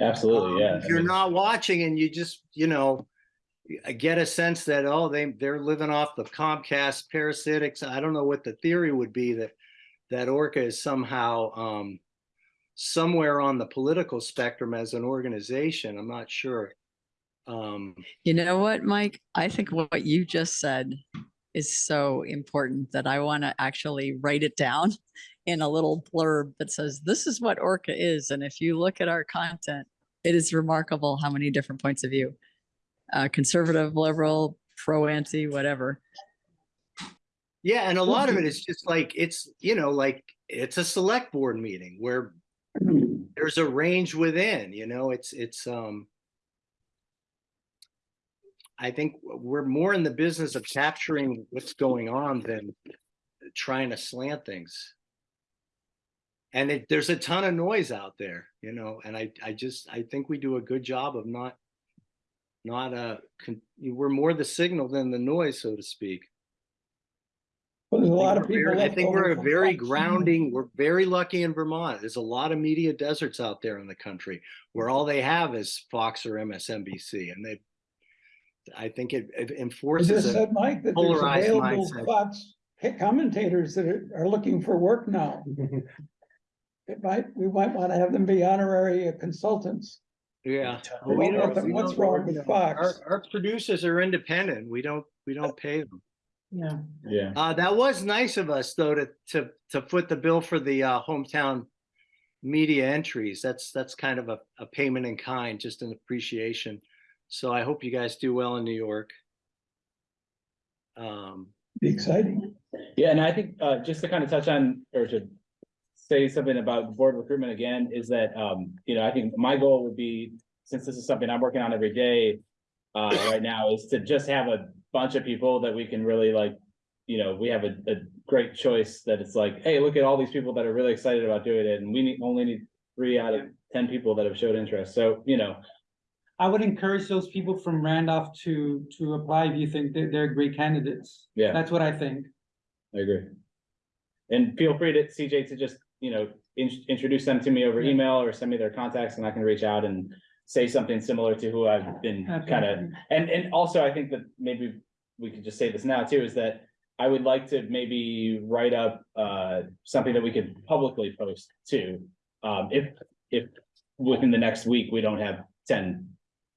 Um, Absolutely, yeah. If you're not watching and you just, you know, y- get a sense that, oh, they, they're living off the Comcast parasitics. I don't know what the theory would be that, that Orca is somehow, um, somewhere on the political spectrum as an organization. I'm not sure. Um, You know what, Mike? I think what you just said is so important that I want to actually write it down in a little blurb that says, this is what Orca is. And if you look at our content, it is remarkable how many different points of view, uh, conservative, liberal, pro, anti, whatever. yeah, and a lot of it is just like, it's, you know, like, it's a select board meeting where there's a range within, you know, it's, it's, um, I think we're more in the business of capturing what's going on than trying to slant things. And it, there's a ton of noise out there, you know, and I, I just, I think we do a good job of not, not, a we're more the signal than the noise, so to speak. Well, There's a lot of people. I think we're a very grounding, we're very lucky in Vermont. There's a lot of media deserts out there in the country where all they have is Fox or MSNBC and they, I think it it enforces just a, said, Mike, that polarized available mindset. Fox commentators that are, are looking for work now. It might, we might want to have them be honorary consultants. Yeah. Well, We don't- nothing- we what's don't- wrong with Our, our producers are independent. We don't, we don't pay them. Yeah. Yeah, Uh, that was nice of us though, to, to, to foot the bill for the, uh, hometown media entries. That's, that's kind of a, a payment in kind, just an appreciation. So I hope you guys do well in New York. Um, Be exciting. yeah, and I think, uh, just to kind of touch on, or to say something about board recruitment again, is that, um, you know, I think my goal would be, since this is something I'm working on every day, uh, right now, is to just have a bunch of people that we can really like, you know, we have a, a great choice that it's like, hey, look at all these people that are really excited about doing it, and we need, only need three out of ten people that have showed interest, so, you know, I would encourage those people from Randolph to, to apply if you think that they're great candidates. yeah. That's what I think. I agree. And feel free to, CJ, to just, you know, in- introduce them to me over email or send me their contacts and I can reach out and say something similar to who I've been Okay. kind of, and, and also I think that maybe we could just say this now too, is that I would like to maybe write up, uh, something that we could publicly post too. Um, if, if within the next week, we don't have ten,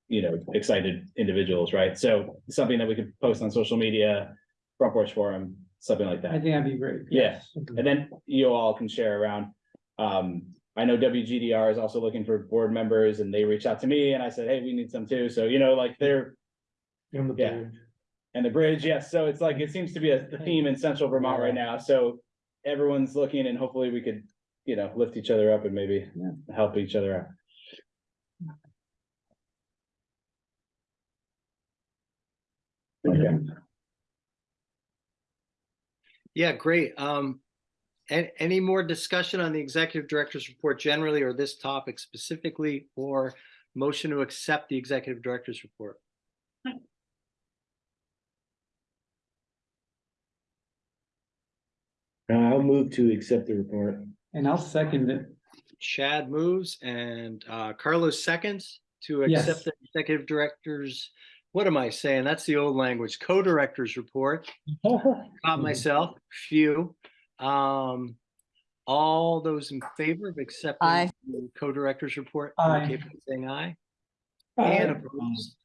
you know, excited individuals, right? So something that we could post on social media, front porch forum, something like that. I that. think that'd be great. Yeah. yes. And then you all can share around. Um, I know WGDR is also looking for board members and they reached out to me and I said, hey, we need some too. So, you know, like they're, In the Yeah. bridge. and the bridge, yes. So it's like, it seems to be a a theme in central Vermont right now. So everyone's looking and hopefully we could, you know, lift each other up and maybe Yeah. help each other out. Okay. Yeah, great. Um, a- any more discussion on the executive director's report generally or this topic specifically or motion to accept the executive director's report? Uh, I'll move to accept the report. And I'll second it. Chad moves and uh, Carlos seconds to Yes. accept the executive director's what am I saying? That's the old language, co-directors report. Caught myself, phew. Um, all those in favor of accepting Aye. the co-directors report? Aye. indicate by Saying aye. And opposed.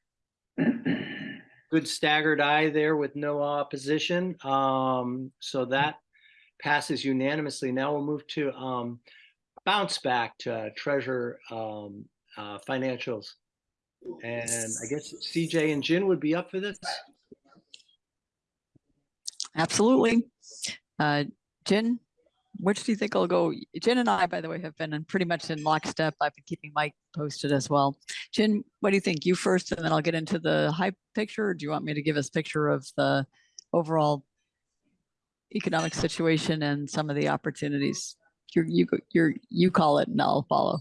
Good staggered aye there with no opposition. Um, so that passes unanimously. Now we'll move to, um, bounce back to treasure, um, uh, financials. And I guess CJ and Jen would be up for this. Absolutely. Uh, Jen, which do you think I'll go? Jen and I, by the way, have been in pretty much in lockstep. I've been keeping Mike posted as well. Jen, what do you think? You first, and then I'll get into the high picture. Do you want me to give us picture of the overall economic situation and some of the opportunities? You, go- you're, you call it and I'll follow.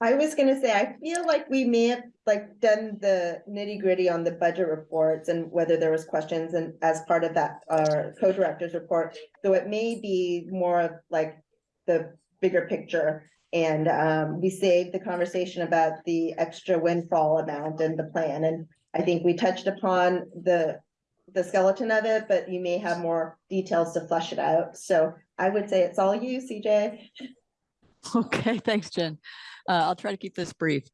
I was gonna say, I feel like we may have like done the nitty gritty on the budget reports and whether there was questions and as part of that, our co-director's report. So it may be more of like the bigger picture. And, um, we saved the conversation about the extra windfall amount and the plan. And I think we touched upon the, the skeleton of it, but you may have more details to flesh it out. So I would say it's all you, CJ. Okay, thanks, Jen. Uh, I'll try to keep this brief.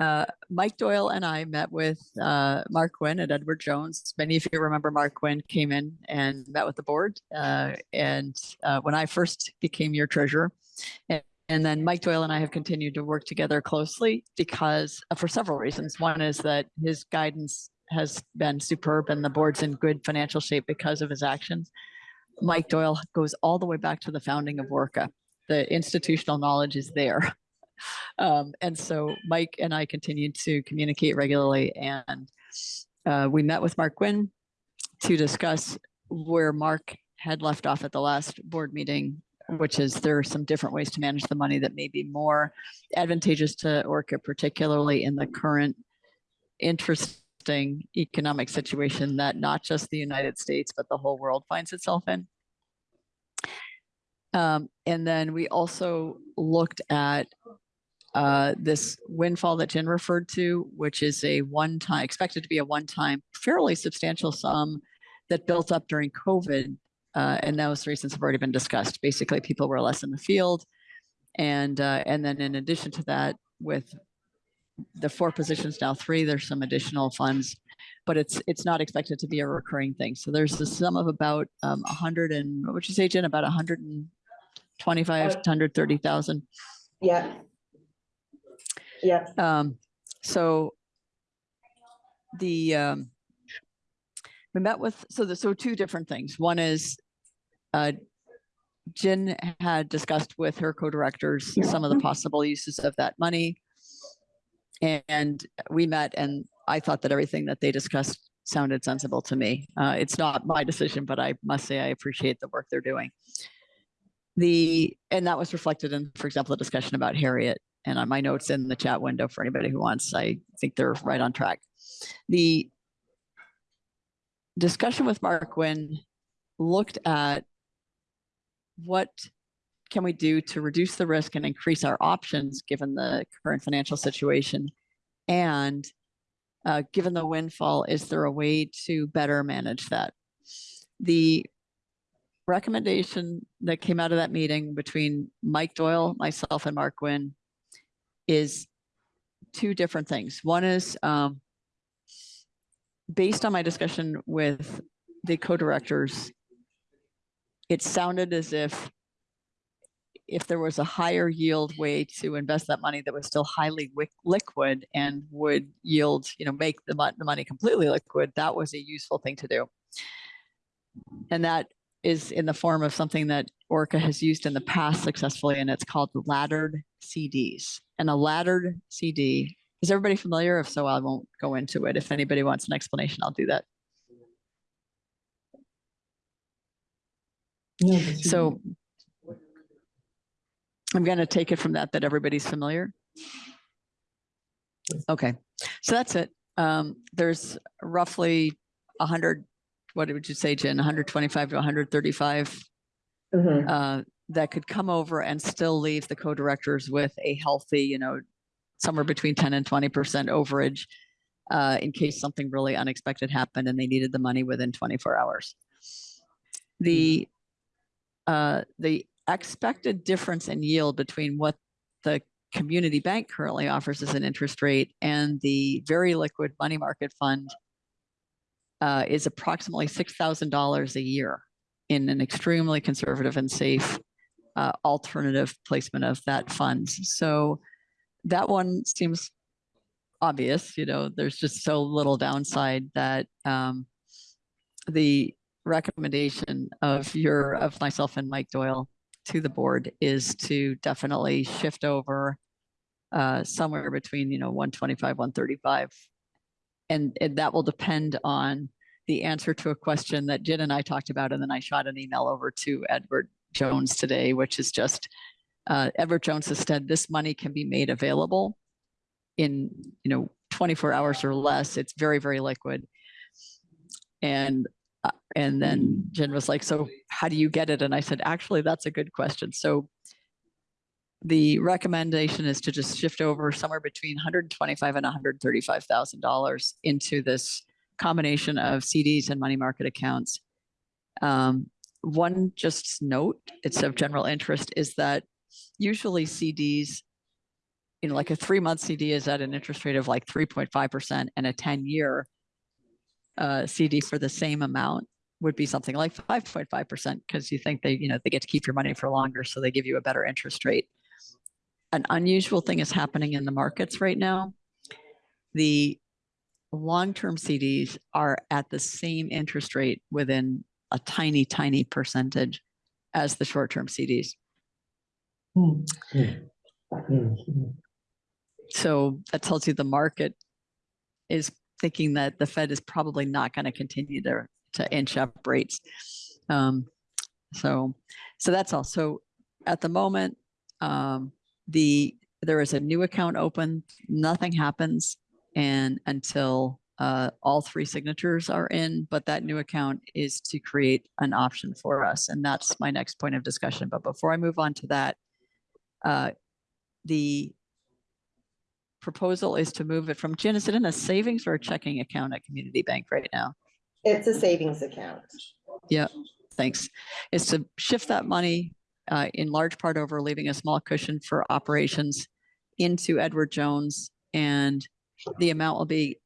Uh, Mike Doyle and I met with uh, Mark Quinn at Edward Jones. Many of you remember Mark Quinn came in and met with the board. Uh, and uh, when I first became your treasurer, and, and then Mike Doyle and I have continued to work together closely because uh, for several reasons. One is that his guidance has been superb and the board's in good financial shape because of his actions. Mike Doyle goes all the way back to the founding of Orca the institutional knowledge is there. Um, and so Mike and I continued to communicate regularly and uh, we met with Mark Quinn to discuss where Mark had left off at the last board meeting, which is there are some different ways to manage the money that may be more advantageous to Orca, particularly in the current interesting economic situation that not just the United States, but the whole world finds itself in. Um, and then we also looked at uh, this windfall that Jen referred to, which is a one-time, expected to be a one-time fairly substantial sum that built up during COVID. Uh, and those reasons have already been discussed. Basically, people were less in the field. And, uh, and then in addition to that, with the four positions now three, there's some additional funds, but it's, it's not expected to be a recurring thing. So there's a sum of about um, a hundred and, what would you say, Jen, about a hundred and twenty-five, to hundred thirty thousand? Yeah. Yeah, Um, so the, um, we met with, so the, so two different things. One is, uh, Jen had discussed with her co-directors some of the possible uses of that money. And we met and I thought that everything that they discussed sounded sensible to me. Uh, it's not my decision, but I must say I appreciate the work they're doing. The, and that was reflected in, for example, the discussion about Harriet and on my notes in the chat window for anybody who wants, I think they're right on track. The discussion with Mark Quinn looked at what can we do to reduce the risk and increase our options given the current financial situation? And uh, given the windfall, is there a way to better manage that? The recommendation that came out of that meeting between Mike Doyle, myself and Mark Quinn is two different things. One is um, based on my discussion with the co-directors, it sounded as if if there was a higher yield way to invest that money that was still highly liquid and would yield, you know, make the, mon- the money completely liquid, that was a useful thing to do. And that is in the form of something that Orca has used in the past successfully, and it's called laddered CDs. And a laddered CD, is everybody familiar? If so, I won't go into it. If anybody wants an explanation, I'll do that. So I'm going to take it from that, that everybody's familiar. Okay, so that's it. Um, there's roughly hundred, what would you say, Jen, hundred twenty-five to hundred thirty-five mhm. uh, that could come over and still leave the co-directors with a healthy, you know, somewhere between ten and twenty percent overage. uh, in case something really unexpected happened and they needed the money within twenty-four hours. The, uh, the expected difference in yield between what the community bank currently offers as an interest rate and the very liquid money market fund uh, is approximately six thousand dollars a year in an extremely conservative and safe uh, alternative placement of that fund. So that one seems obvious, you know, there's just so little downside that um, the recommendation of your, of myself and Mike Doyle to the board is to definitely shift over uh, somewhere between, you know, one twenty-five, one thirty-five. And, and that will depend on the answer to a question that Jen and I talked about, and then I shot an email over to Edward Jones today, which is just, uh, Edward Jones has said this money can be made available in, you know, twenty-four hours or less. It's very, very liquid. And, uh, and then Jen was like, so how do you get it? And I said, actually, that's a good question. So the recommendation is to just shift over somewhere between hundred and twenty-five and hundred and thirty-five thousand dollars into this combination of CDs and money market accounts. Um, one just note, it's of general interest, is that usually CDs, you know, like a three-month CD is at an interest rate of like three point five percent and a ten-year uh, CD for the same amount would be something like five point five percent because you think they, you know, they get to keep your money for longer, so they give you a better interest rate. An unusual thing is happening in the markets right now. The long-term CDs are at the same interest rate within a tiny, tiny percentage as the short-term CDs. Hmm. So that tells you the market is thinking that the Fed is probably not going to continue to, to inch up rates. Um, so, so that's all. So at the moment, um, the, there is a new account open, nothing happens and until uh, all three signatures are in, but that new account is to create an option for us. And that's my next point of discussion. But before I move on to that, uh, the proposal is to move it from, Jen, is it in a savings or a checking account at Community Bank right now? It's a savings account. Yeah, thanks. Is to shift that money uh, in large part over, leaving a small cushion for operations into Edward Jones. And the amount will be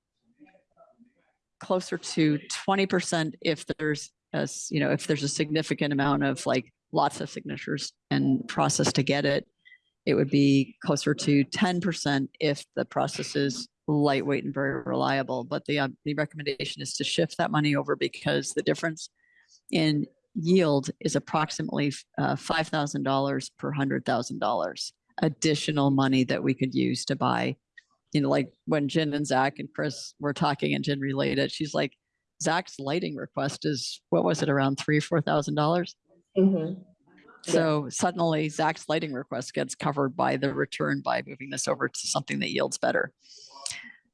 closer to twenty percent if there's, as, you know, if there's a significant amount of like lots of signatures and process to get it. It would be closer to ten percent if the process is lightweight and very reliable. But the, uh, the recommendation is to shift that money over because the difference in yield is approximately uh, five thousand dollars per hundred thousand dollars additional money that we could use to buy. You know, like when Jen and Zach and Chris were talking and Jen related, she's like, Zach's lighting request is, what was it, around three, four thousand dollars? Mhm. Yeah. So suddenly Zach's lighting request gets covered by the return by moving this over to something that yields better.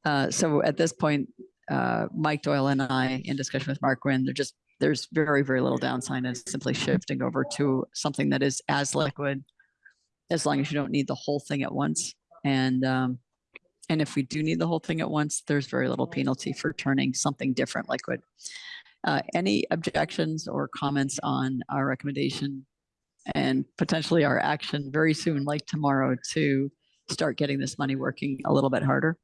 Uh, so at this point, uh, Mike Doyle and I, in discussion with Mark Quinn, they're just, there's very, very little downside in simply shifting over to something that is as liquid as long as you don't need the whole thing at once. And, um, and if we do need the whole thing at once, there's very little penalty for turning something different liquid. Uh, any objections or comments on our recommendation and potentially our action very soon, like tomorrow, to start getting this money working a little bit harder?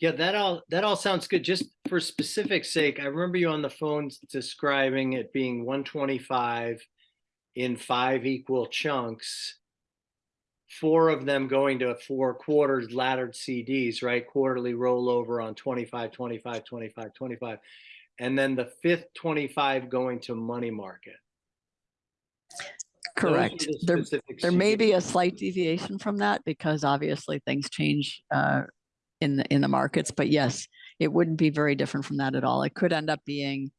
Yeah, that all, that all sounds good. Just for specific sake, I remember you on the phone describing it being one twenty-five in five equal chunks. Four of them going to four quarters laddered CDs, right? Quarterly rollover on 25, 25, 25, 25. And then the fifth twenty-five going to money market. Correct. the There, there may be a slight deviation from that because obviously things change uh, in the, in the markets, but yes, it wouldn't be very different from that at all. It could end up being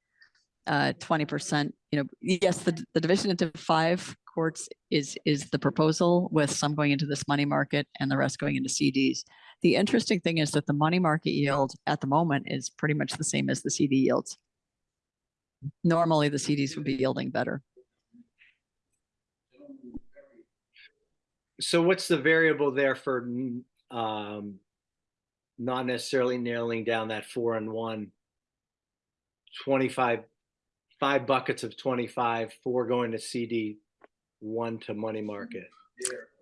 uh, twenty percent, you know, yes, the, the division into five courts is, is the proposal with some going into this money market and the rest going into CDs. The interesting thing is that the money market yield at the moment is pretty much the same as the CD yields. Normally, the CDs would be yielding better. So what's the variable there for, um, not necessarily nailing down that four and one. Twenty-five, five buckets of twenty-five, four going to CD, one to money market.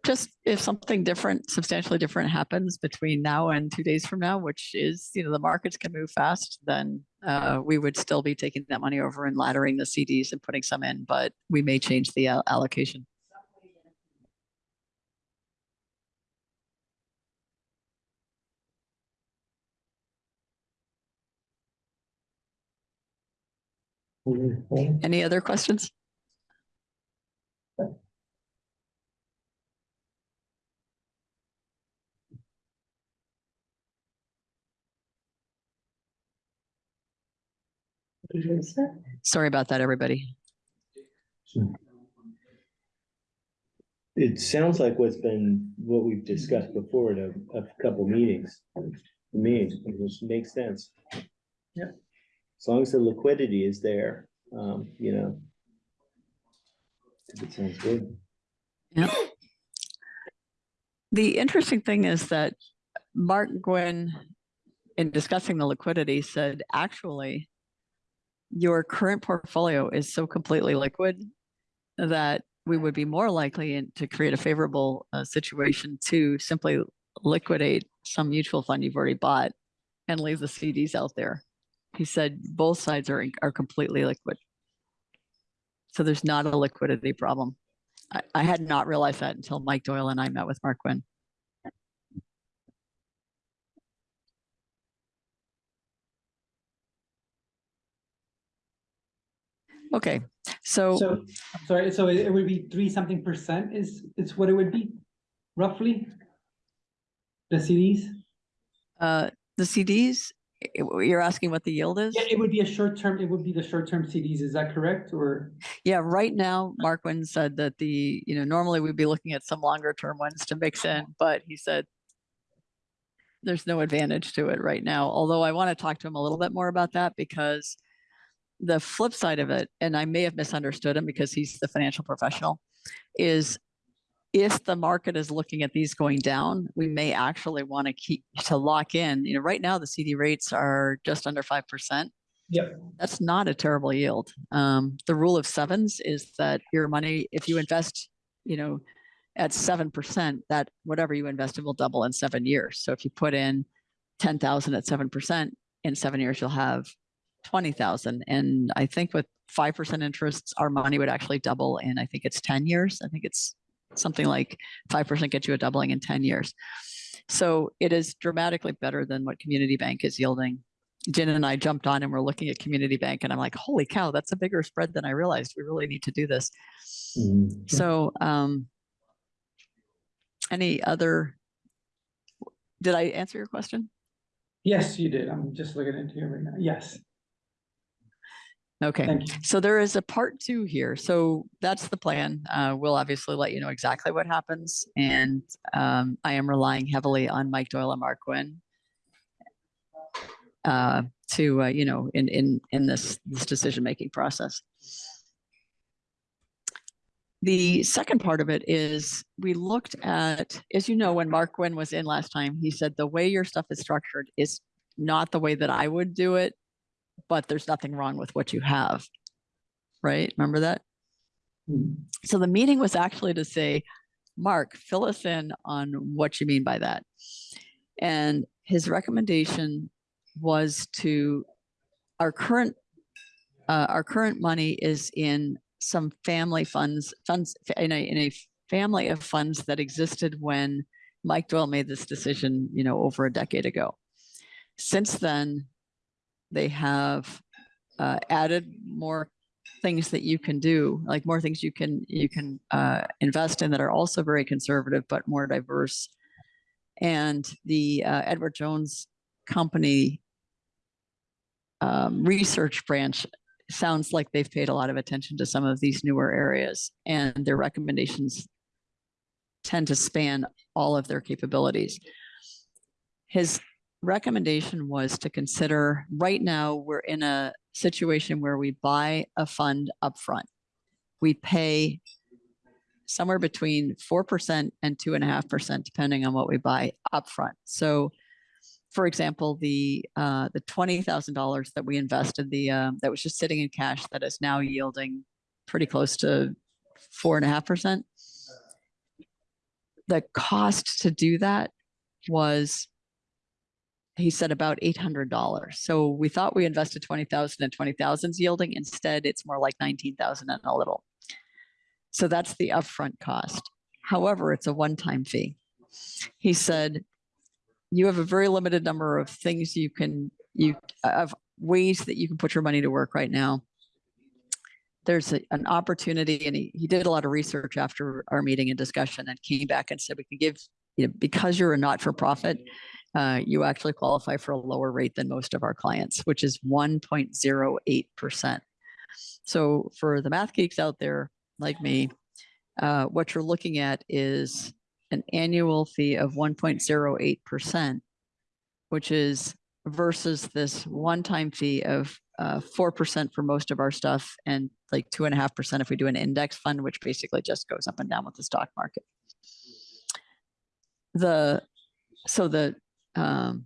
Just if something different, substantially different happens between now and two days from now, which is, you know, the markets can move fast, then uh, we would still be taking that money over and laddering the CDs and putting some in, but we may change the al- allocation. Any other questions? Sorry about that, everybody. It sounds like what's been, what we've discussed before at a, a couple meetings. To me, which makes sense. Yeah. As long as the liquidity is there, um, you know. It sounds good. Yeah. The interesting thing is that Mark Quinn, in discussing the liquidity, said actually, your current portfolio is so completely liquid that we would be more likely in- to create a favorable uh, situation to simply liquidate some mutual fund you've already bought and leave the CDs out there. He said both sides are, are completely liquid. So there's not a liquidity problem. I, I had not realized that until Mike Doyle and I met with Mark Quinn. Okay, so So, I'm sorry, so it would be three something percent is, is what it would be roughly? The CDs? uh, the CDs, you're asking what the yield is? Yeah, it would be a short term, it would be the short term CDs, is that correct, or? Yeah, right now, Mark Quinn said that the, you know, normally we'd be looking at some longer term ones to mix in, but he said there's no advantage to it right now, although I want to talk to him a little bit more about that because the flip side of it, and I may have misunderstood him because he's the financial professional, is if the market is looking at these going down, we may actually want to keep to lock in, you know, right now the CD rates are just under 5% Yep. that's not a terrible yield. Um, the rule of sevens is that your money, if you invest, you know, at seven percent, that whatever you invested will double in seven years. So if you put in ten thousand at seven percent, in seven years you'll have twenty thousand. And I think with five percent interest, our money would actually double in, I think it's ten years. I think it's something like five percent gets you a doubling in ten years. So it is dramatically better than what Community Bank is yielding Jen and I jumped on and we're looking at Community Bank and I'm like, holy cow, that's a bigger spread than I realized. We really need to do this. Mhm. So, um, any other, did I answer your question? Yes, you did, I'm just looking into it right now, yes, Okay. So there is a part two here. So that's the plan. Uh, we'll obviously let you know exactly what happens. And um, I am relying heavily on Mike Doyle and Mark Quinn uh, to, uh, you know, in, in, in this, this decision-making process. The second part of it is we looked at, as you know, when Mark Quinn was in last time, he said the way your stuff is structured is not the way that I would do it but there's nothing wrong with what you have. Right? Remember that? Hmm. So the meeting was actually to say, Mark, fill us in on what you mean by that. And his recommendation was to, our current, uh, our current money is in some family funds, funds, in a, in a family of funds that existed when Mike Doyle made this decision, you know, over a decade ago. Since then, they have uh, added more things that you can do, like more things you can you can uh, invest in that are also very conservative but more diverse. And the uh, Edward Jones Company um, research branch sounds like they've paid a lot of attention to some of these newer areas, and their recommendations tend to span all of their capabilities. His recommendation was to consider, right now, we're in a situation where we buy a fund upfront. We pay somewhere between four percent and two and a half percent, depending on what we buy upfront. So for example, the, uh, the twenty thousand dollars that we invested, the, uh, that was just sitting in cash that is now yielding pretty close to four and a half percent. The cost to do that was, he said about eight hundred dollars. So we thought we invested twenty thousand and twenty thousand's yielding. Instead, it's more like nineteen thousand and a little. So that's the upfront cost. However, it's a one-time fee. He said, you have a very limited number of things you can, you, of ways that you can put your money to work right now. There's a- an opportunity and he, he did a lot of research after our meeting and discussion and came back and said, we can give, you know, because you're a not-for-profit, uh, you actually qualify for a lower rate than most of our clients, which is one point zero eight percent. So for the math geeks out there like me, uh, what you're looking at is an annual fee of one point zero eight percent, which is versus this one-time fee of uh, four percent for most of our stuff and like two and a half percent if we do an index fund, which basically just goes up and down with the stock market. The, so the, um,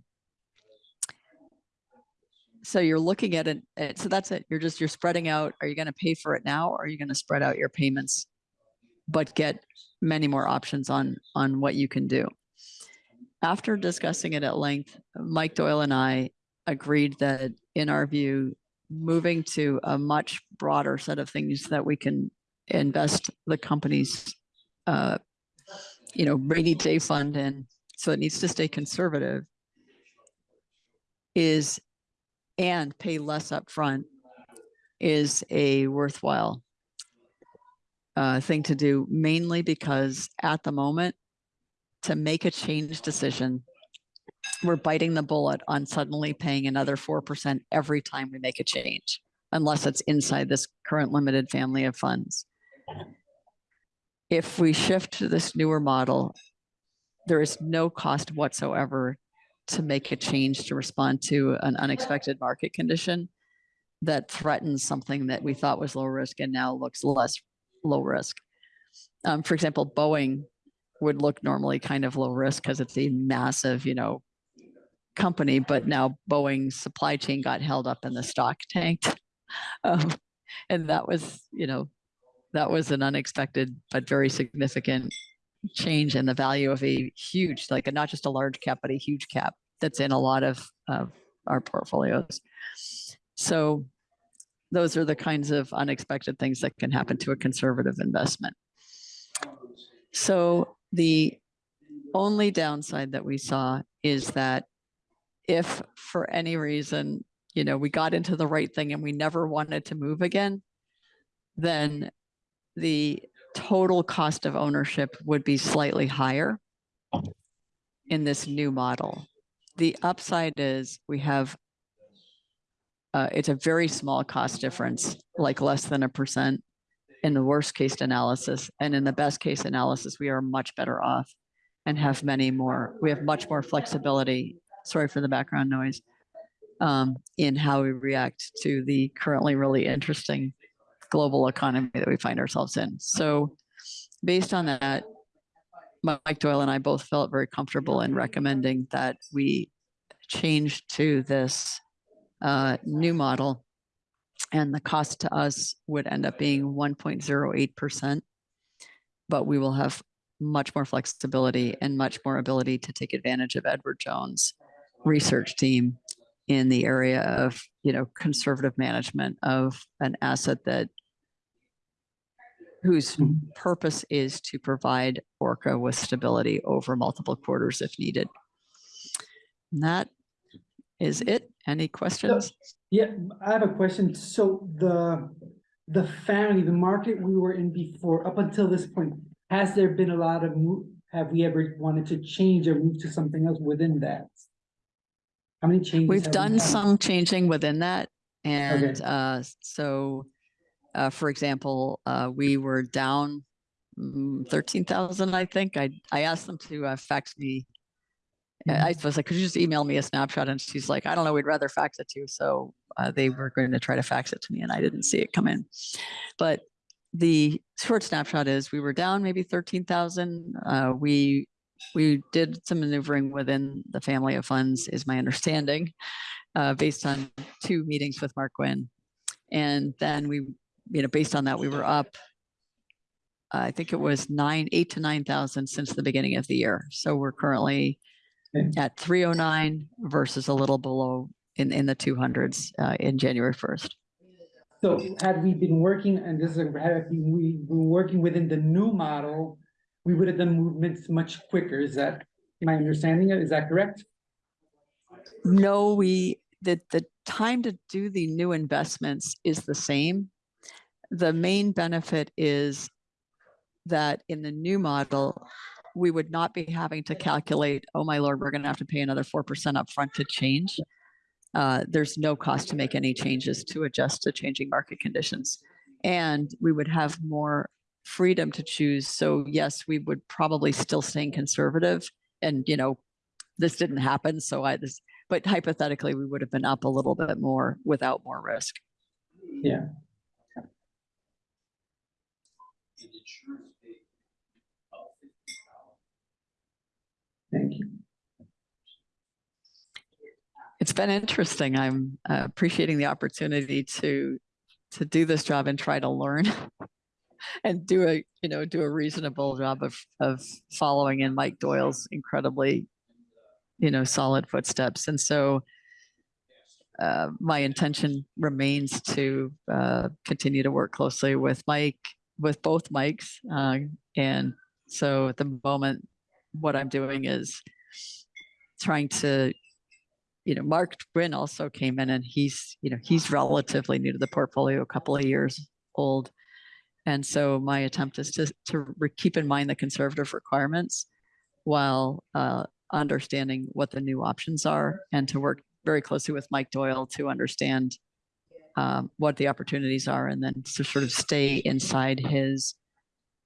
so you're looking at it, uh, so that's it. You're just, you're spreading out. Are you going to pay for it now? Or are you going to spread out your payments? But get many more options on, on what you can do. After discussing it at length, Mike Doyle and I agreed that in our view, moving to a much broader set of things that we can invest the company's, uh, you know, rainy day fund in, so it needs to stay conservative, is, and pay less upfront, is a worthwhile uh, thing to do, mainly because at the moment, to make a change decision, we're biting the bullet on suddenly paying another four percent every time we make a change, unless it's inside this current limited family of funds. If we shift to this newer model, there is no cost whatsoever to make a change to respond to an unexpected market condition that threatens something that we thought was low risk and now looks less low risk. Um, for example, Boeing would look normally kind of low risk because it's a massive, you know, company, but now Boeing's supply chain got held up and the stock tanked. Um, and that was, you know, that was an unexpected but very significant change in the value of a huge, like a, not just a large cap, but a huge cap that's in a lot of, of our portfolios. So those are the kinds of unexpected things that can happen to a conservative investment. So the only downside that we saw is that if for any reason, you know, we got into the right thing and we never wanted to move again, then the total cost of ownership would be slightly higher in this new model. The upside is we have uh, it's a very small cost difference, like less than a percent in the worst case analysis. And in the best case analysis, we are much better off and have many more, we have much more flexibility. Sorry for the background noise. Um, in how we react to the currently really interesting global economy that we find ourselves in. So based on that, Mike Doyle and I both felt very comfortable in recommending that we change to this uh, new model. And the cost to us would end up being 1.08%. But we will have much more flexibility and much more ability to take advantage of Edward Jones' research team in the area of, you know, conservative management of an asset that whose mm-hmm. purpose is to provide Orca with stability over multiple quarters if needed. And that is it. Any questions? Yeah, I have a question. So the, the family, the market we were in before, up until this point, has there been a lot of move? Have we ever wanted to change or move to something else within that? How many changes? We've have we done had? some changing within that. And uh, so, uh, for example, uh, we were down mm, 13,000, I think. I, I asked them to uh, fax me. I I was like, could you just email me a snapshot? And she's like, I don't know, we'd rather fax it to you. So uh, they were going to try to fax it to me and I didn't see it come in. But the short snapshot is we were down maybe 13,000. Uh, we we did some maneuvering within the family of funds, is my understanding, uh, based on two meetings with Mark Quinn. And then we, you know, based on that, we were up, I think it was nine, eight to nine thousand since the beginning of the year. So we're currently at three oh nine versus a little below in, in the two hundreds, uh, in January first. So had we been working, and this is, had we we were working within the new model, we would have done movements much quicker. Is that my understanding? Is that correct? No, we, the, the time to do the new investments is the same. The main benefit is that in the new model, we would not be having to calculate, oh my lord, we're gonna have to pay another four percent upfront to change. Uh, there's no cost to make any changes to adjust to changing market conditions. And we would have more freedom to choose. So yes, we would probably still staying conservative and, you know, this didn't happen, so I, this, but hypothetically, we would have been up a little bit more without more risk. Yeah. Thank you. It's been interesting. I'm uh, appreciating the opportunity to, to do this job and try to learn. And do a, you know, do a reasonable job of, of following in Mike Doyle's incredibly, you know, solid footsteps. And so uh, my intention remains to uh, continue to work closely with Mike, with both Mikes. uh, And so at the moment, what I'm doing is trying to, you know, Mark Quinn also came in and he's, you know, he's relatively new to the portfolio, a couple of years old. And so my attempt is to, to keep in mind the conservative requirements while uh, understanding what the new options are and to work very closely with Mike Doyle to understand um, what the opportunities are and then to sort of stay inside his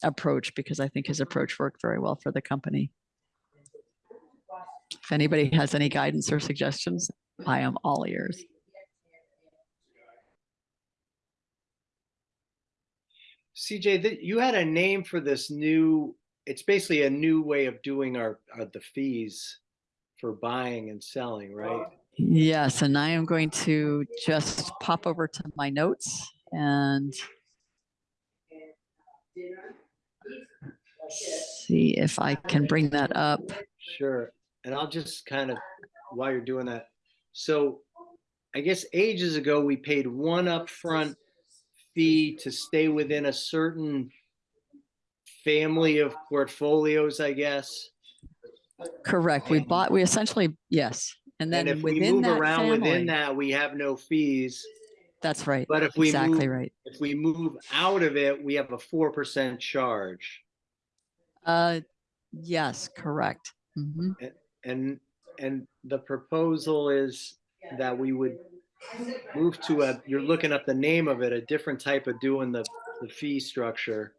approach because I think his approach worked very well for the company. If anybody has any guidance or suggestions, I am all ears. CJ, that you had a name for this new, it's basically a new way of doing our, uh, the fees for buying and selling, right? Yes, and I am going to just pop over to my notes and see if I can bring that up. Sure, and I'll just kind of, while you're doing that, so I guess ages ago, we paid one upfront fee to stay within a certain family of portfolios, I guess. Correct. We bought, we essentially, yes. And And then if we within move that around within family, that, we have no fees. that's right. But if we Exactly move, right. if we move out of it, we have a four percent charge. Uh, yes, correct. Mhm. And, and the proposal is that we would move to a, you're looking up the name of it, a different type of doing the, the fee structure.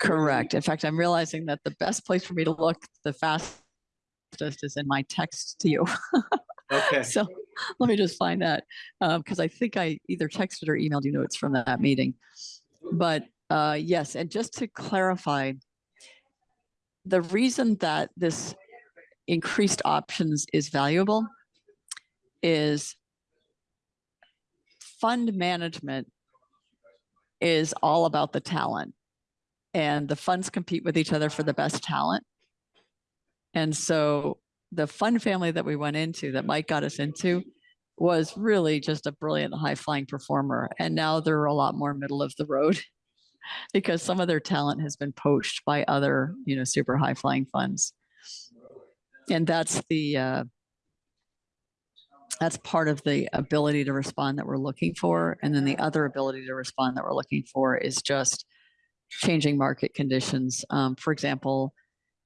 Correct. In fact, I'm realizing that the best place for me to look the fastest is in my text to you. Okay, So let me just find that, um, because I think I either texted or emailed you notes from that meeting. But, uh, yes, and just to clarify, the reason that this increased options is valuable is fund management is all about the talent. And the funds compete with each other for the best talent. And so the fund family that we went into, that Mike got us into, was really just a brilliant high flying performer. And now they're a lot more middle of the road because some of their talent has been poached by other, you know, super high flying funds. And that's the, uh, that's part of the ability to respond that we're looking for. And then the other ability to respond that we're looking for is just changing market conditions. Um, for example,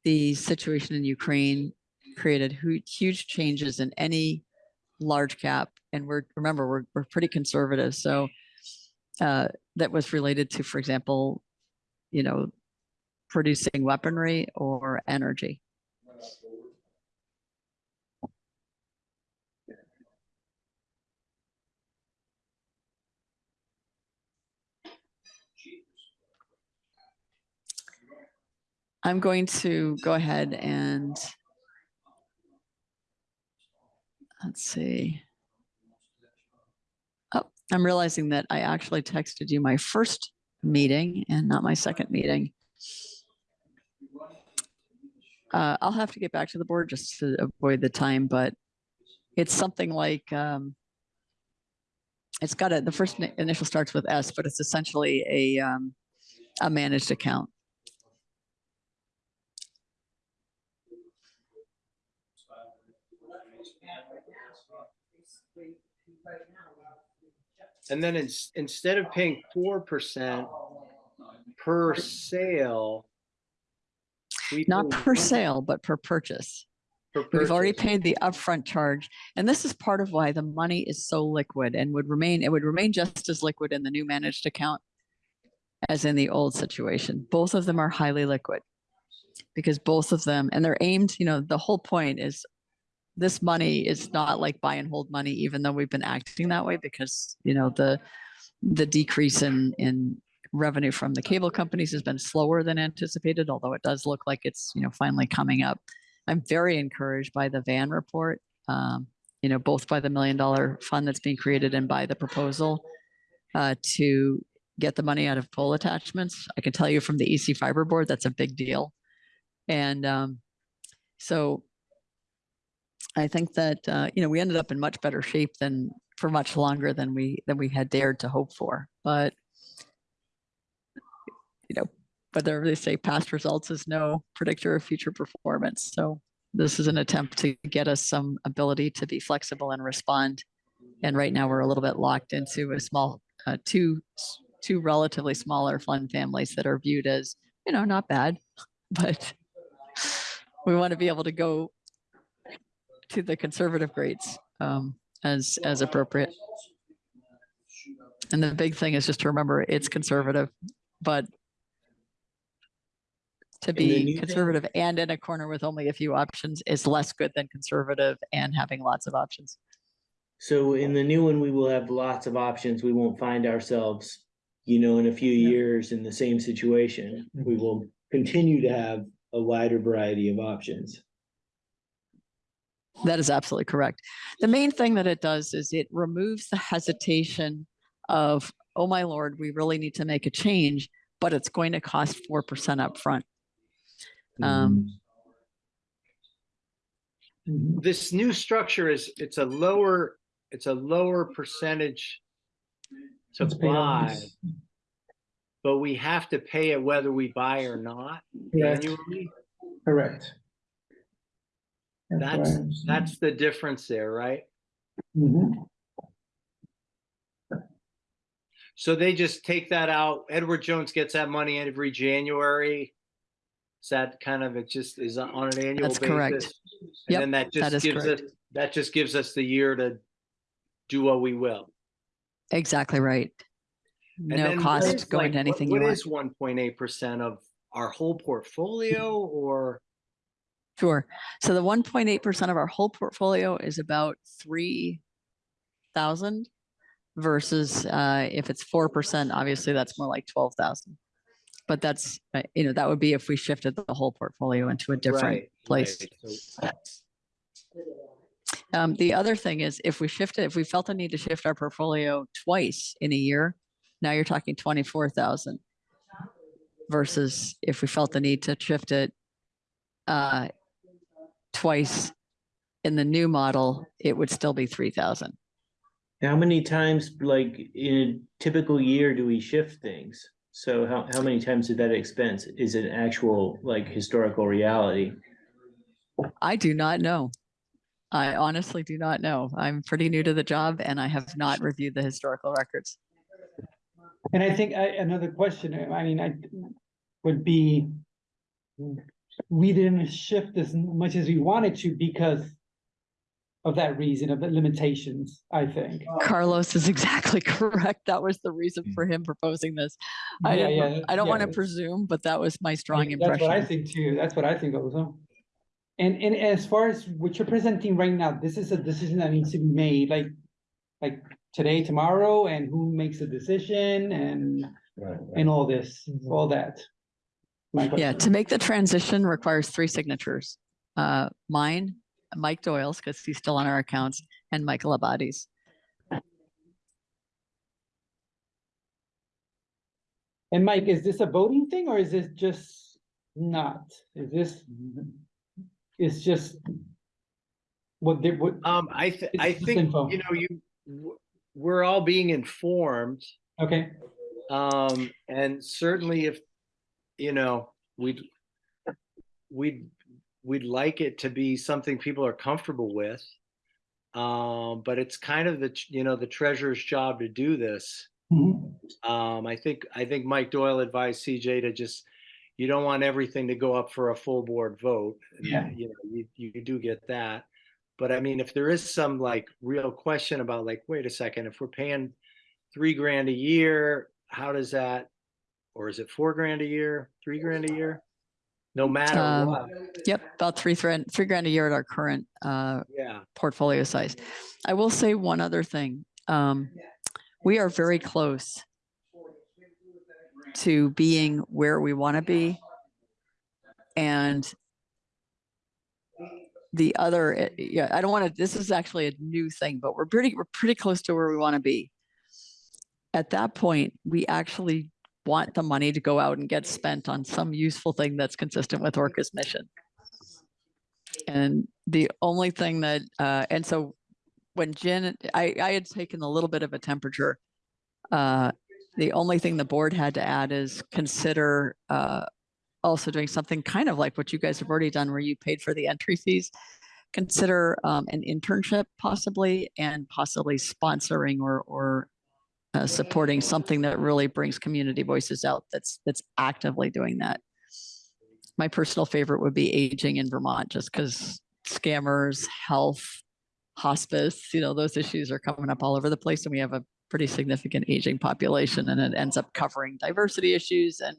the situation in Ukraine created huge changes in any large cap. And we're, remember, we're, we're pretty conservative. So uh, that was related to, for example, you know, producing weaponry or energy. I'm going to go ahead and let's see. Oh, I'm realizing that I actually texted you my first meeting and not my second meeting. Uh, I'll have to get back to the board just to avoid the time, but it's something like, um, it's got a, the first initial starts with S, but it's essentially a, um, a managed account. And then it's, instead of paying four percent per sale. Not per sale, but per purchase. per We've already paid the upfront charge. And this is part of why the money is so liquid and would remain, it would remain just as liquid in the new managed account as in the old situation. Both of them are highly liquid. Because both of them, and they're aimed, you know, the whole point is this money is not like buy and hold money, even though we've been acting that way because, you know, the the decrease in in revenue from the cable companies has been slower than anticipated, although it does look like it's, you know, finally coming up. I'm very encouraged by the VAN report, um, you know, both by the million dollar fund that's being created and by the proposal uh, to get the money out of pole attachments. I can tell you from the ECFiber board, that's a big deal. And um, so I think that, uh, you know, we ended up in much better shape than for much longer than we, than we had dared to hope for, but you know, whether they say past results is no predictor of future performance. So this is an attempt to get us some ability to be flexible and respond. And right now we're a little bit locked into a small, uh, two, two relatively smaller fund families that are viewed as, you know, not bad, but we want to be able to go to the conservative grades um, as, as appropriate. And the big thing is just to remember it's conservative, but to And the new be thing- conservative and in a corner with only a few options is less good than conservative and having lots of options. So in the new one, we will have lots of options. We won't find ourselves, you know, in a few Yeah. years in the same situation. We will continue to have a wider variety of options. That is absolutely correct. The main thing that it does is it removes the hesitation of, oh my lord, we really need to make a change, but it's going to cost four percent upfront. Um, Mhm. This new structure is, it's a lower, it's a lower percentage to It's paid on buy, but we have to pay it whether we buy or not Correct. annually. Correct. What I That's, understand. that's the difference there, right? Mhm. So they just take that out. Edward Jones gets that money every January. Is that kind of, it just is on an annual That's correct. basis? Yep, And then that that just is gives us, correct. that just gives us the year to do what we will. Exactly right. And No then what cost is, going like, to what- anything you What want. is one point eight percent of our whole portfolio or? Sure. So the one point eight percent of our whole portfolio is about three thousand versus uh, if it's four percent, obviously that's more like twelve thousand. But that's, uh, you know, that would be if we shifted the whole portfolio into a different Right, place. right. Um, the other thing is if we shifted, if we felt the need to shift our portfolio twice in a year, now you're talking twenty-four thousand. Versus if we felt the need to shift it uh, twice in the new model, it would still be three thousand. How many times, like, in a typical year do we shift things? So how, how many times did that expense is an actual, like, historical reality? I do not know. I honestly do not know. I'm pretty new to the job and I have not reviewed the historical records. And I think I, another question, I mean, I would be. We didn't shift as much as we wanted to because. Of that reason, of the limitations, I think. Carlos is exactly correct. That was the reason mm. for him proposing this. I Yeah, didn't, yeah, I don't yeah. want to presume, but that was my strong impression. That's what I think too, that's what I think also. And, and as far as what you're presenting right now, this is a decision that needs to be made, like. Like today, tomorrow, and who makes the decision and, and all this, all that. My Yeah, to make the transition requires three signatures. Uh, mine, Mike Doyle's, because he's still on our accounts, and Michael Abadi's. And Mike, is this a voting thing or is this just not? Is this? It's just. What they, what, Um, I, th- I think, info. you know, you, we're all being informed. okay, Um, and certainly if, you know, we'd, we'd, we'd like it to be something people are comfortable with. Um, but it's kind of the, you know, the treasurer's job to do this. Mhm. Um, I think, I think Mike Doyle advised CJ to just, you don't want everything to go up for a full board vote. Yeah. You know, you, you do get that. But I mean, if there is some like real question about like, wait a second, if we're paying three grand a year, how does that? Or is it four grand a year, three grand a year? No matter Um, what, Yep, about three grand, three grand a year at our current uh, yeah. portfolio size. I will say one other thing. Um, we are very close to being where we want to be. And the other, eh, yeah, I don't want to, this is actually a new thing, but we're pretty, we're pretty close to where we want to be. At that point, we actually want the money to go out and get spent on some useful thing that's consistent with Orca's mission. And the only thing that, uh, and so when Jen, I, I had taken a little bit of a temperature. Uh, the only thing the board had to add is consider, uh, also doing something kind of like what you guys have already done where you paid for the entry fees. Consider, um, an internship possibly and possibly sponsoring or, or uh, supporting something that really brings community voices out that's, that's actively doing that. My personal favorite would be aging in Vermont, just because scammers, health, hospice, you know, those issues are coming up all over the place and we have a pretty significant aging population and it ends up covering diversity issues and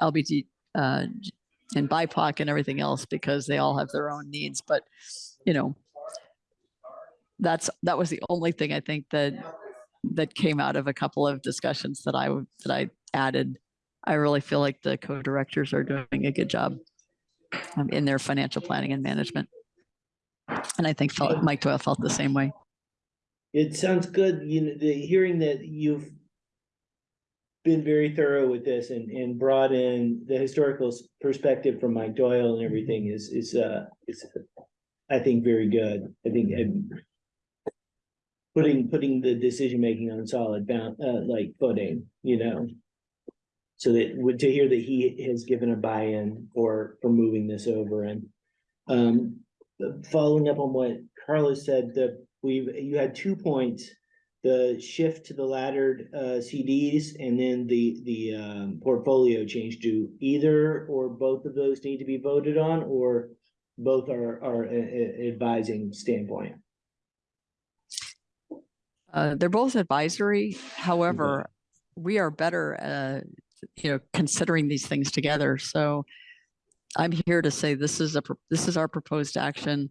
LBG uh, and BIPOC and everything else because they all have their own needs. But, you know, that's, that was the only thing I think that, that came out of a couple of discussions that I, that I added. I really feel like the co-directors are doing a good job um, in their financial planning and management. And I think felt- Mike Doyle felt the same way. It sounds good, you know, the hearing that you've been very thorough with this and, and brought in the historical perspective from Mike Doyle and everything is, is, uh, is, I think, very good. I think putting, putting the decision-making on solid bound, uh, like footing, you know? So that, to hear that he has given a buy-in for, for moving this over and, um, following up on what Carlos said, the, we've, you had two points. The shift to the laddered uh CDs and then the the um portfolio change. Do either or both of those need to be voted on or both are are a- a- advising standpoint? Uh, they're both advisory. However, we are better, uh, you know, considering these things together. So I'm here to say this is a, this is our proposed action.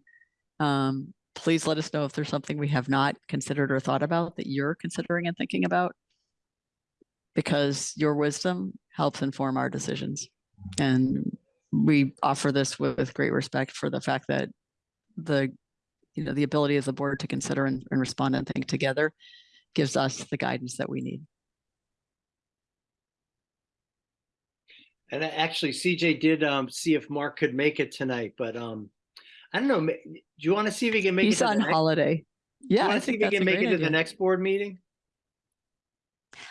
Um, please let us know if there's something we have not considered or thought about that you're considering and thinking about. Because your wisdom helps inform our decisions. And we offer this with, with great respect for the fact that the, you know, the ability of the board to consider and, and respond and think together gives us the guidance that we need. And actually CJ did, um, see if Mark could make it tonight, but, um, I don't know, do you want to see if he can make it? He's to the on next- holiday. do you Yeah, I see think if he can make it to the next board meeting?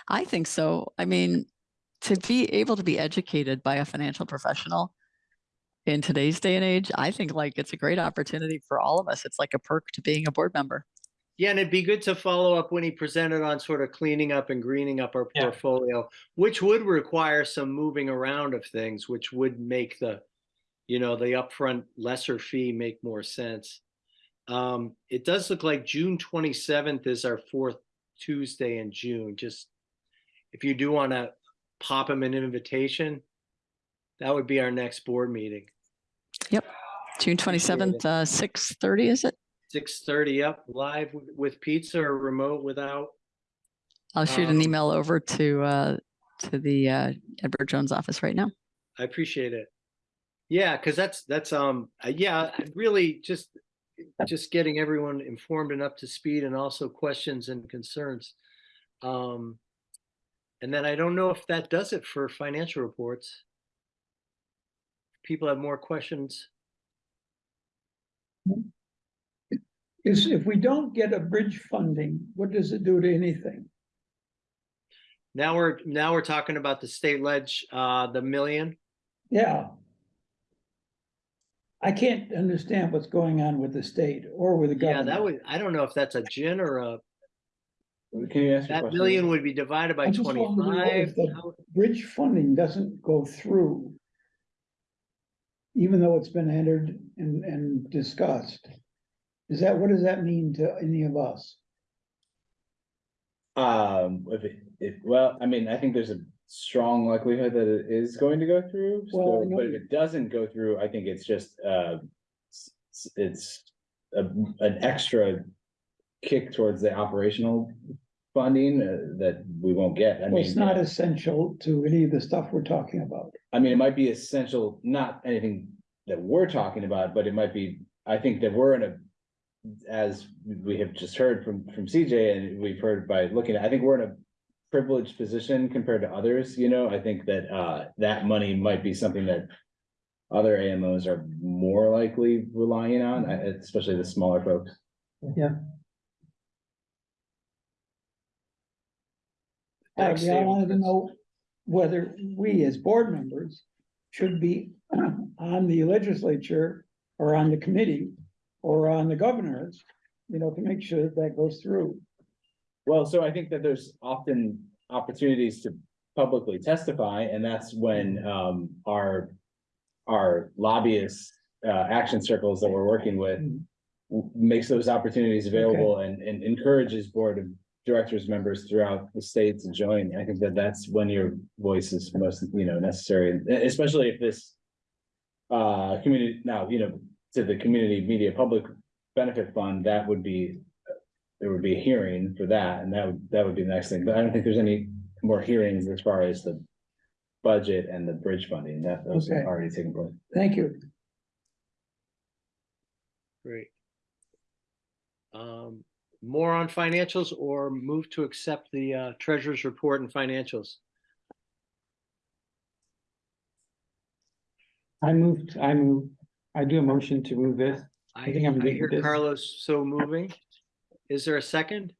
I think so. I mean, to be able to be educated by a financial professional in today's day and age, I think like it's a great opportunity for all of us. It's like a perk to being a board member. Yeah, and it'd be good to follow up when he presented on sort of cleaning up and greening up our Yeah. portfolio, which would require some moving around of things, which would make the, you know, the upfront lesser fee make more sense. Um, it does look like June twenty-seventh is our fourth Tuesday in June, just if you do want to pop him an invitation, that would be our next board meeting, June twenty-seventh, uh, six thirty, is it? six thirty up, live with- with pizza or remote without. I'll shoot an Um, email over to, uh, to the, uh, Edward Jones office right now. I appreciate it. Yeah, because that's, that's, um, uh, yeah, really just, just getting everyone informed and up to speed and also questions and concerns. Um, and then I don't know if that does it for financial reports. People have more questions. Is if we don't get a bridge funding, what does it do to anything? Now we're, now we're talking about the state ledge, uh, the million. Yeah. I can't understand what's going on with the state or with the Yeah, government. that would, I don't know if that's a gin or a, Can you ask? your that question? million would be divided by I just wanted to know twenty-five. if the Bridge funding doesn't go through. Even though it's been entered and, and discussed. Is that, what does that mean to any of us? Um, if it, if, well, I mean, I think there's a strong likelihood that it is going to go through, Well, so, but if it doesn't go through, I think it's just, uh. s- s- It's a, an extra kick towards the operational funding uh, that we won't get. I Well, it's mean, not essential to any of the stuff we're talking about. I mean, it might be essential, not anything that we're talking about, but it might be, I think that we're in a. As we have just heard from, from CJ and we've heard by looking, at I think we're in a privileged position compared to others, you know, I think that, uh, that money might be something that. Other AMOs are more likely relying on, uh, especially the smaller folks. Uh, we all wanted to know whether we as board members should be on the legislature or on the committee or on the governors, you know, to make sure that that goes through. Well, so I think that there's often opportunities to publicly testify, and that's when um our. Our lobbyists, uh, action circles that we're working with. Makes those opportunities available and and encourages board directors members throughout the states to join. I think that that's when your voice is most, you know, necessary, especially if this. Uh, community, now, you know, to the community media public benefit fund, that would be there would be a hearing for that, and that would, that would be the next thing, but I don't think there's any more hearings as far as the. Budget and the bridge funding, that those Okay. are already taken place. Thank you. Great. Um, more on financials or move to accept the uh, treasurer's report and financials? I moved, I move, I do a motion to move this. I, think I'm I good hear with this. Carlos so moving. Is there a second?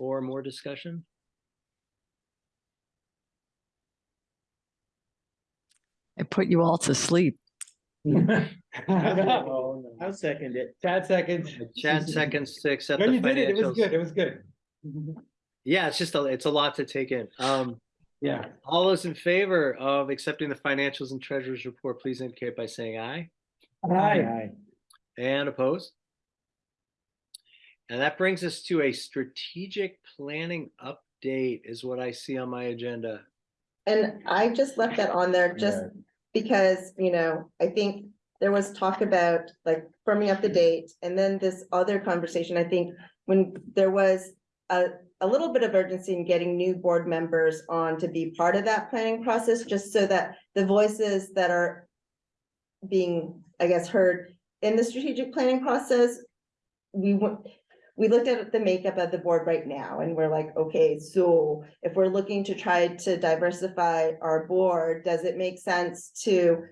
Or more discussion? I put you all to sleep. I'll second it. Chad seconds. Chad seconds to accept No, the you did it. It was financials. good. It was good. Yeah, it's just, a it's a lot to take in. Um, Yeah. all those in favor of accepting the financials and treasurer's report, please indicate by saying aye. Aye. And opposed? And that brings us to a strategic planning update is what I see on my agenda. And I just left that on there just because, you know, I think there was talk about like firming up the date and then this other conversation, I think. When there was a, a little bit of urgency in getting new board members on to be part of that planning process, just so that the voices that are. Being, I guess, heard in the strategic planning process. We want, we looked at the makeup of the board right now and we're like, okay, so if we're looking to try to diversify our board, does it make sense to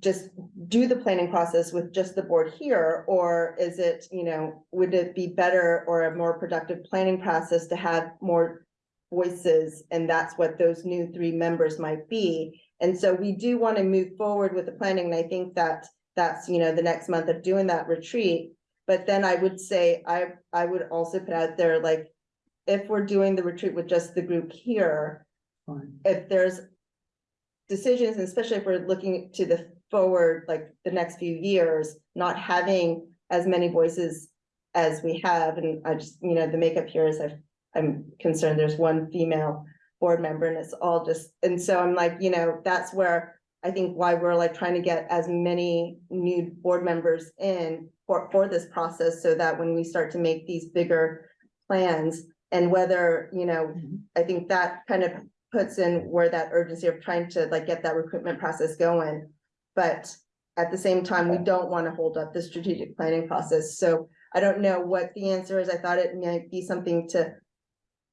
just do the planning process with just the board here, or is it, you know, would it be better or a more productive planning process to have more voices, and that's what those new three members might be. And so we do want to move forward with the planning, and I think that that's, you know, the next month of doing that retreat. But then I would say, I, I would also put out there, like, if we're doing the retreat with just the group here, Fine. if there's decisions, and especially if we're looking to the forward, like the next few years, not having as many voices as we have, and I just, you know, the makeup here is I've, I'm concerned there's one female board member and it's all just, and so I'm like, you know, that's where I think why we're like trying to get as many new board members in for, for this process so that when we start to make these bigger plans and whether, you know, mm-hmm. I think that kind of puts in where that urgency of trying to like get that recruitment process going. But at the same time, we don't want to hold up the strategic planning process. So I don't know what the answer is. I thought it might be something to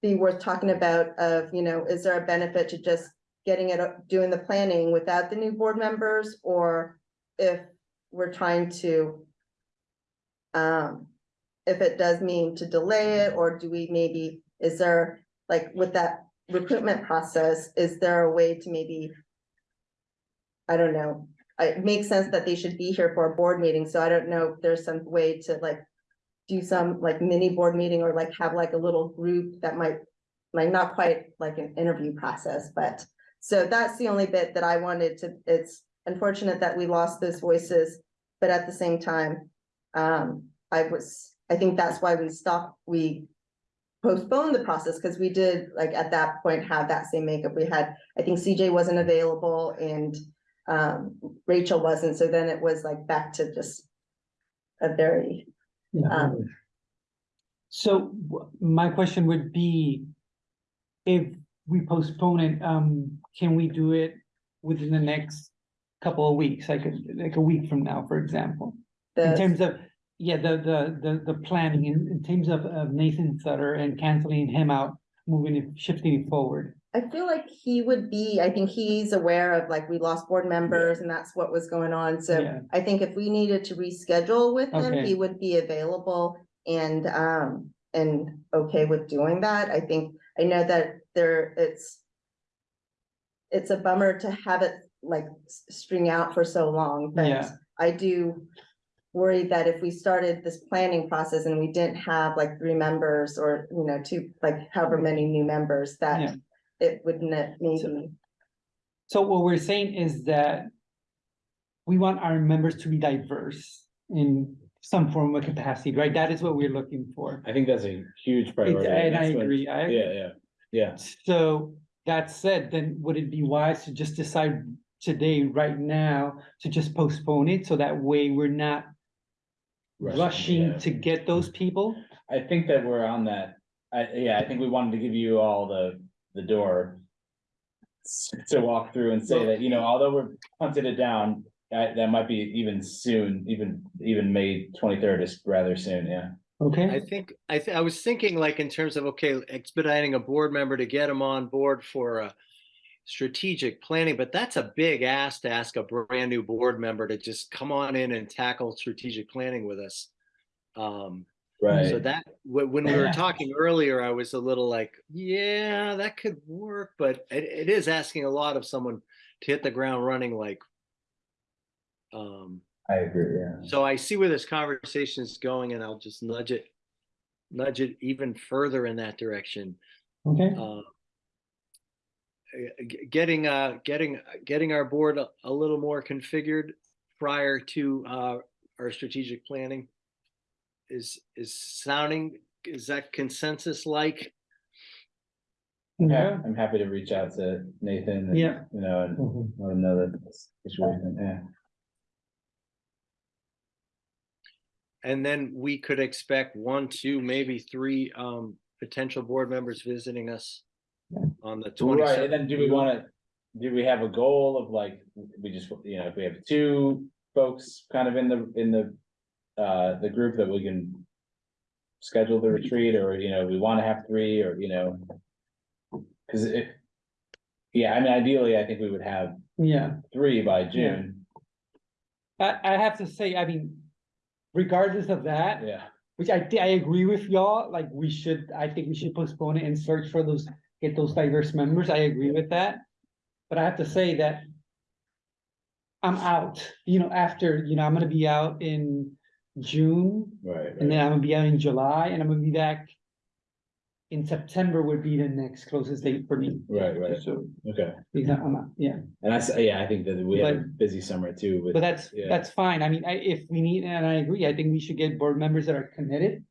be worth talking about of, you know, is there a benefit to just getting it, up- doing the planning without the new board members? Or if we're trying to um, if it does mean to delay it, or do we maybe, is there, like, with that recruitment process, is there a way to maybe I don't know, it makes sense that they should be here for a board meeting, so I don't know if there's some way to like do some like mini board meeting or like have like a little group that might, like, not quite like an interview process, but so that's the only bit that I wanted to, it's unfortunate that we lost those voices, but at the same time, um, I was, I think that's why we stopped, we postponed the process, because we did, like, at that point, have that same makeup. We had, I think CJ wasn't available and um, Rachel wasn't, so then it was like back to just a very, um, So my question would be, if we postpone it, um, can we do it within the next couple of weeks, like, a- like a week from now, for example? In terms of, yeah, the, the, the, the planning, in, in terms of, of Nathan Sutter and canceling him out, moving it, shifting it forward. I feel like he would be, I think he's aware of, like, we lost board members and that's what was going on, so Yeah. I think if we needed to reschedule with him, Okay. he would be available and, um, and okay with doing that. I think, I know that there, it's it's a bummer to have it like string out for so long, but Yeah. I do worry that if we started this planning process and we didn't have like three members or, you know, two, like however many new members, Yeah. that it wouldn't it maybe, So what we're saying is that we want our members to be diverse in some form of capacity, right? That is what we're looking for. I think that's a huge priority. And I That's what- agree, I agree. Yeah, yeah, yeah. So that said, then would it be wise to just decide today, right now, to just postpone it? So that way we're not rushing yeah. to get those people? I think that we're on that, I, yeah, I think we wanted to give you all the, the door. To walk through and say that, you know, although we're punted it down, that, that might be even soon, even, even May twenty-third is rather soon, yeah. Okay. I Okay, think, I, th- I was thinking like in terms of, okay, expediting a board member to get them on board for a strategic planning, but that's a big ask to ask a brand new board member to just come on in and tackle strategic planning with us. Um, so that, when we were talking earlier, I was a little like, yeah, that could work, but it, it is asking a lot of someone to hit the ground running like. Um, I agree, yeah. so I see where this conversation is going and I'll just nudge it, nudge it even further in that direction. okay, Uh, Getting, uh, getting, getting our board a, a little more configured prior to, uh, our strategic planning is, is sounding, is that consensus like? Yeah, yeah, I'm happy to reach out to Nathan. and, Yeah. You know, and let him know that this situation, yeah. And then we could expect one, two, maybe three, um, potential board members visiting us Yeah. On the Right, twenty-seventh. and then do we wanna, do we have a goal of like, we just, you know, if we have two folks kind of in the, in the. Uh, the group that we can. Schedule the retreat, or, you know, we wanna have three, or, you know. Cause if. Yeah, I mean, ideally, I think we would have yeah. three by June, I, I have to say, I mean, regardless of that, yeah, which I, thi- I agree with y'all, like, we should, I think we should postpone it and search for those, get those diverse members, I agree with that. But I have to say that I'm out, you know, after, you know, I'm gonna be out in June, right, and then I'm gonna be out in July, and I'm gonna be back in September would be the next closest date for me. right, right, So, okay, because I'm out, yeah, and that's, yeah, I think that we have a busy summer too, but that's, Yeah. that's fine, I mean, I, if we need, and I agree, I think we should get board members that are committed.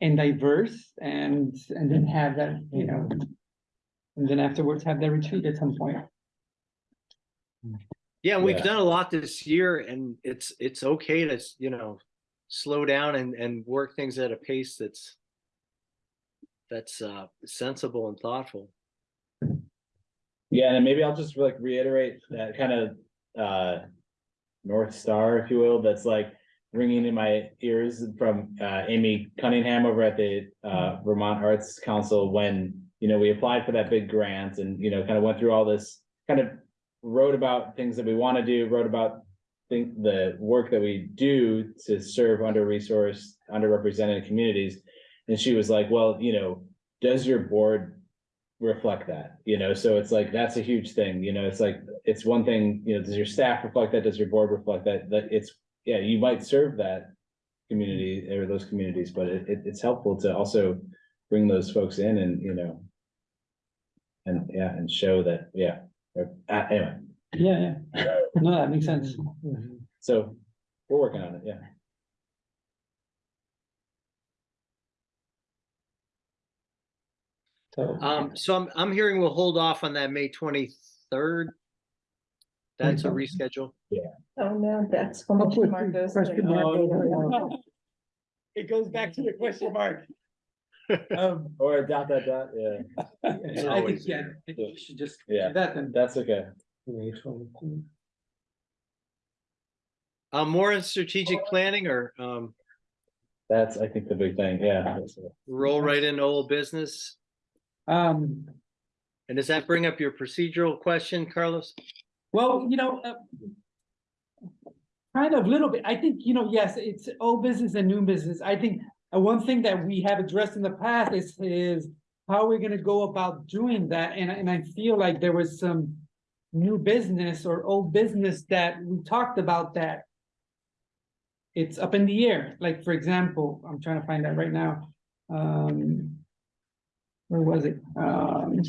And diverse, and, and then have that, you know. And then afterwards have their retreat at some point. Yeah, we've Yeah. done a lot this year and it's, it's okay to, you know, slow down and, and work things at a pace that's that's uh sensible and thoughtful. Yeah, and maybe I'll just like reiterate that kind of uh. North Star, if you will, that's like ringing in my ears from uh Amy Cunningham over at the uh Vermont Arts Council when. You know, we applied for that big grant and, you know, kind of went through all this, kind of wrote about things that we want to do, wrote about. Think the work that we do to serve under-resourced, underrepresented communities. And she was like, well, you know, does your board reflect that, you know, so it's like, that's a huge thing, you know, it's like, it's one thing, you know, does your staff reflect that, does your board reflect that, that it's, yeah, you might serve that. Community or those communities, but it, it, it's helpful to also bring those folks in and, you know. And, yeah, and show that, yeah, uh, anyway, Yeah, yeah. No, that makes sense. so we're working on it, yeah. So, Um, so I'm, I'm hearing we'll hold off on that May twenty-third. That's a reschedule. Oh, no, that's. when Up with Mark the goes question to- mark. It goes back to the question mark. Um, Or dot, dot, dot, yeah, I think, always- yeah, I think we should just Yeah. that then. that's okay. Uh, more in strategic planning or, um, That's, I think, the big thing, yeah. roll right into old business? Um, And does that bring up your procedural question, Carlos? well, you know, uh. Kind of little bit, I think, you know, yes, it's old business and new business, I think, one thing that we have addressed in the past is, is. How we're gonna go about doing that, and, and I feel like there was some. New business or old business that we talked about that. It's up in the air, like, for example, I'm trying to find that right now, um. Where was it? Um,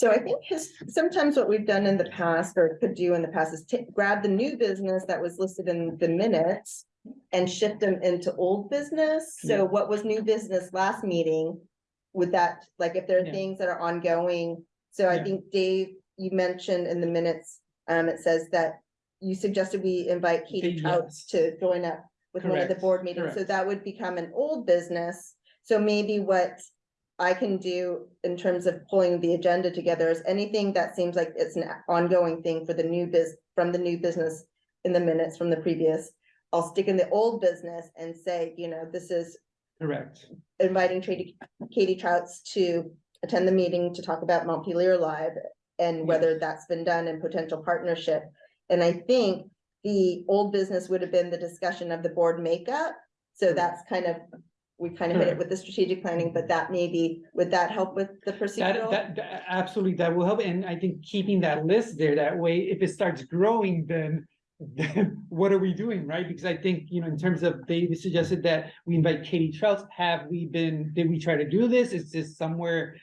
So I think his, sometimes what we've done in the past or could do in the past is grab the new business that was listed in the minutes. And shift them into old business. Yeah. So what was new business last meeting? With that, like if there are Yeah. things that are ongoing. So I think Dave, you mentioned in the minutes, um, it says that. You suggested we invite Katie Okay, Trautz to join up with one of the board meetings. So that would become an old business. So maybe what I can do in terms of pulling the agenda together is anything that seems like it's an ongoing thing for the new biz, from the new business in the minutes from the previous. I'll stick in the old business and say, you know, this is correct. inviting Katie, Katie Trautz to attend the meeting to talk about Montpelier Alive and whether that's been done in potential partnership. And I think the old business would have been the discussion of the board makeup. So that's kind of, we kind of hit it with the strategic planning, but that maybe, would that help with the That, procedural? that, that- absolutely, that will help, and I think keeping that list there, that way, if it starts growing, then. Then what are we doing, right? Because I think, you know, in terms of, they suggested that we invite Katie Trautz, have we been, did we try to do this? Is this somewhere?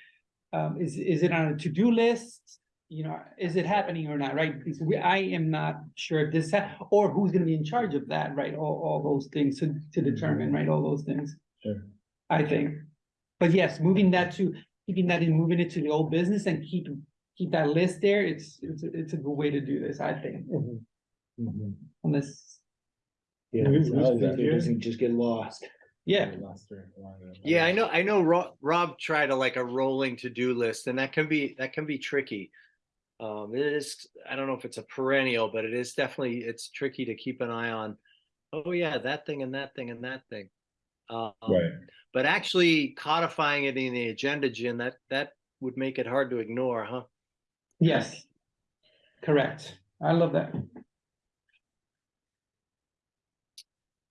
Um, is, is it on a to-do list? You know, is it happening or not, right? Because we, I am not sure if this, or who's gonna be in charge of that, right? All, all those things to, to determine, right? All those things. Sure. I think. But yes, moving that to, keeping that in, moving it to the old business and keep, keep that list there, it's, it's, a- it's a good way to do this, I think. Unless, Yeah, We- so we- that it doesn't just get lost. yeah, Yeah, I know, I know Rob, Rob tried a like a rolling to-do list and that can be, that can be tricky. Um, it is, I don't know if it's a perennial, but it is definitely, it's tricky to keep an eye on. Oh yeah, that thing and that thing and that thing. Um, Right, But actually codifying it in the agenda, Jim, that, that would make it hard to ignore, huh? yes. Correct. I love that.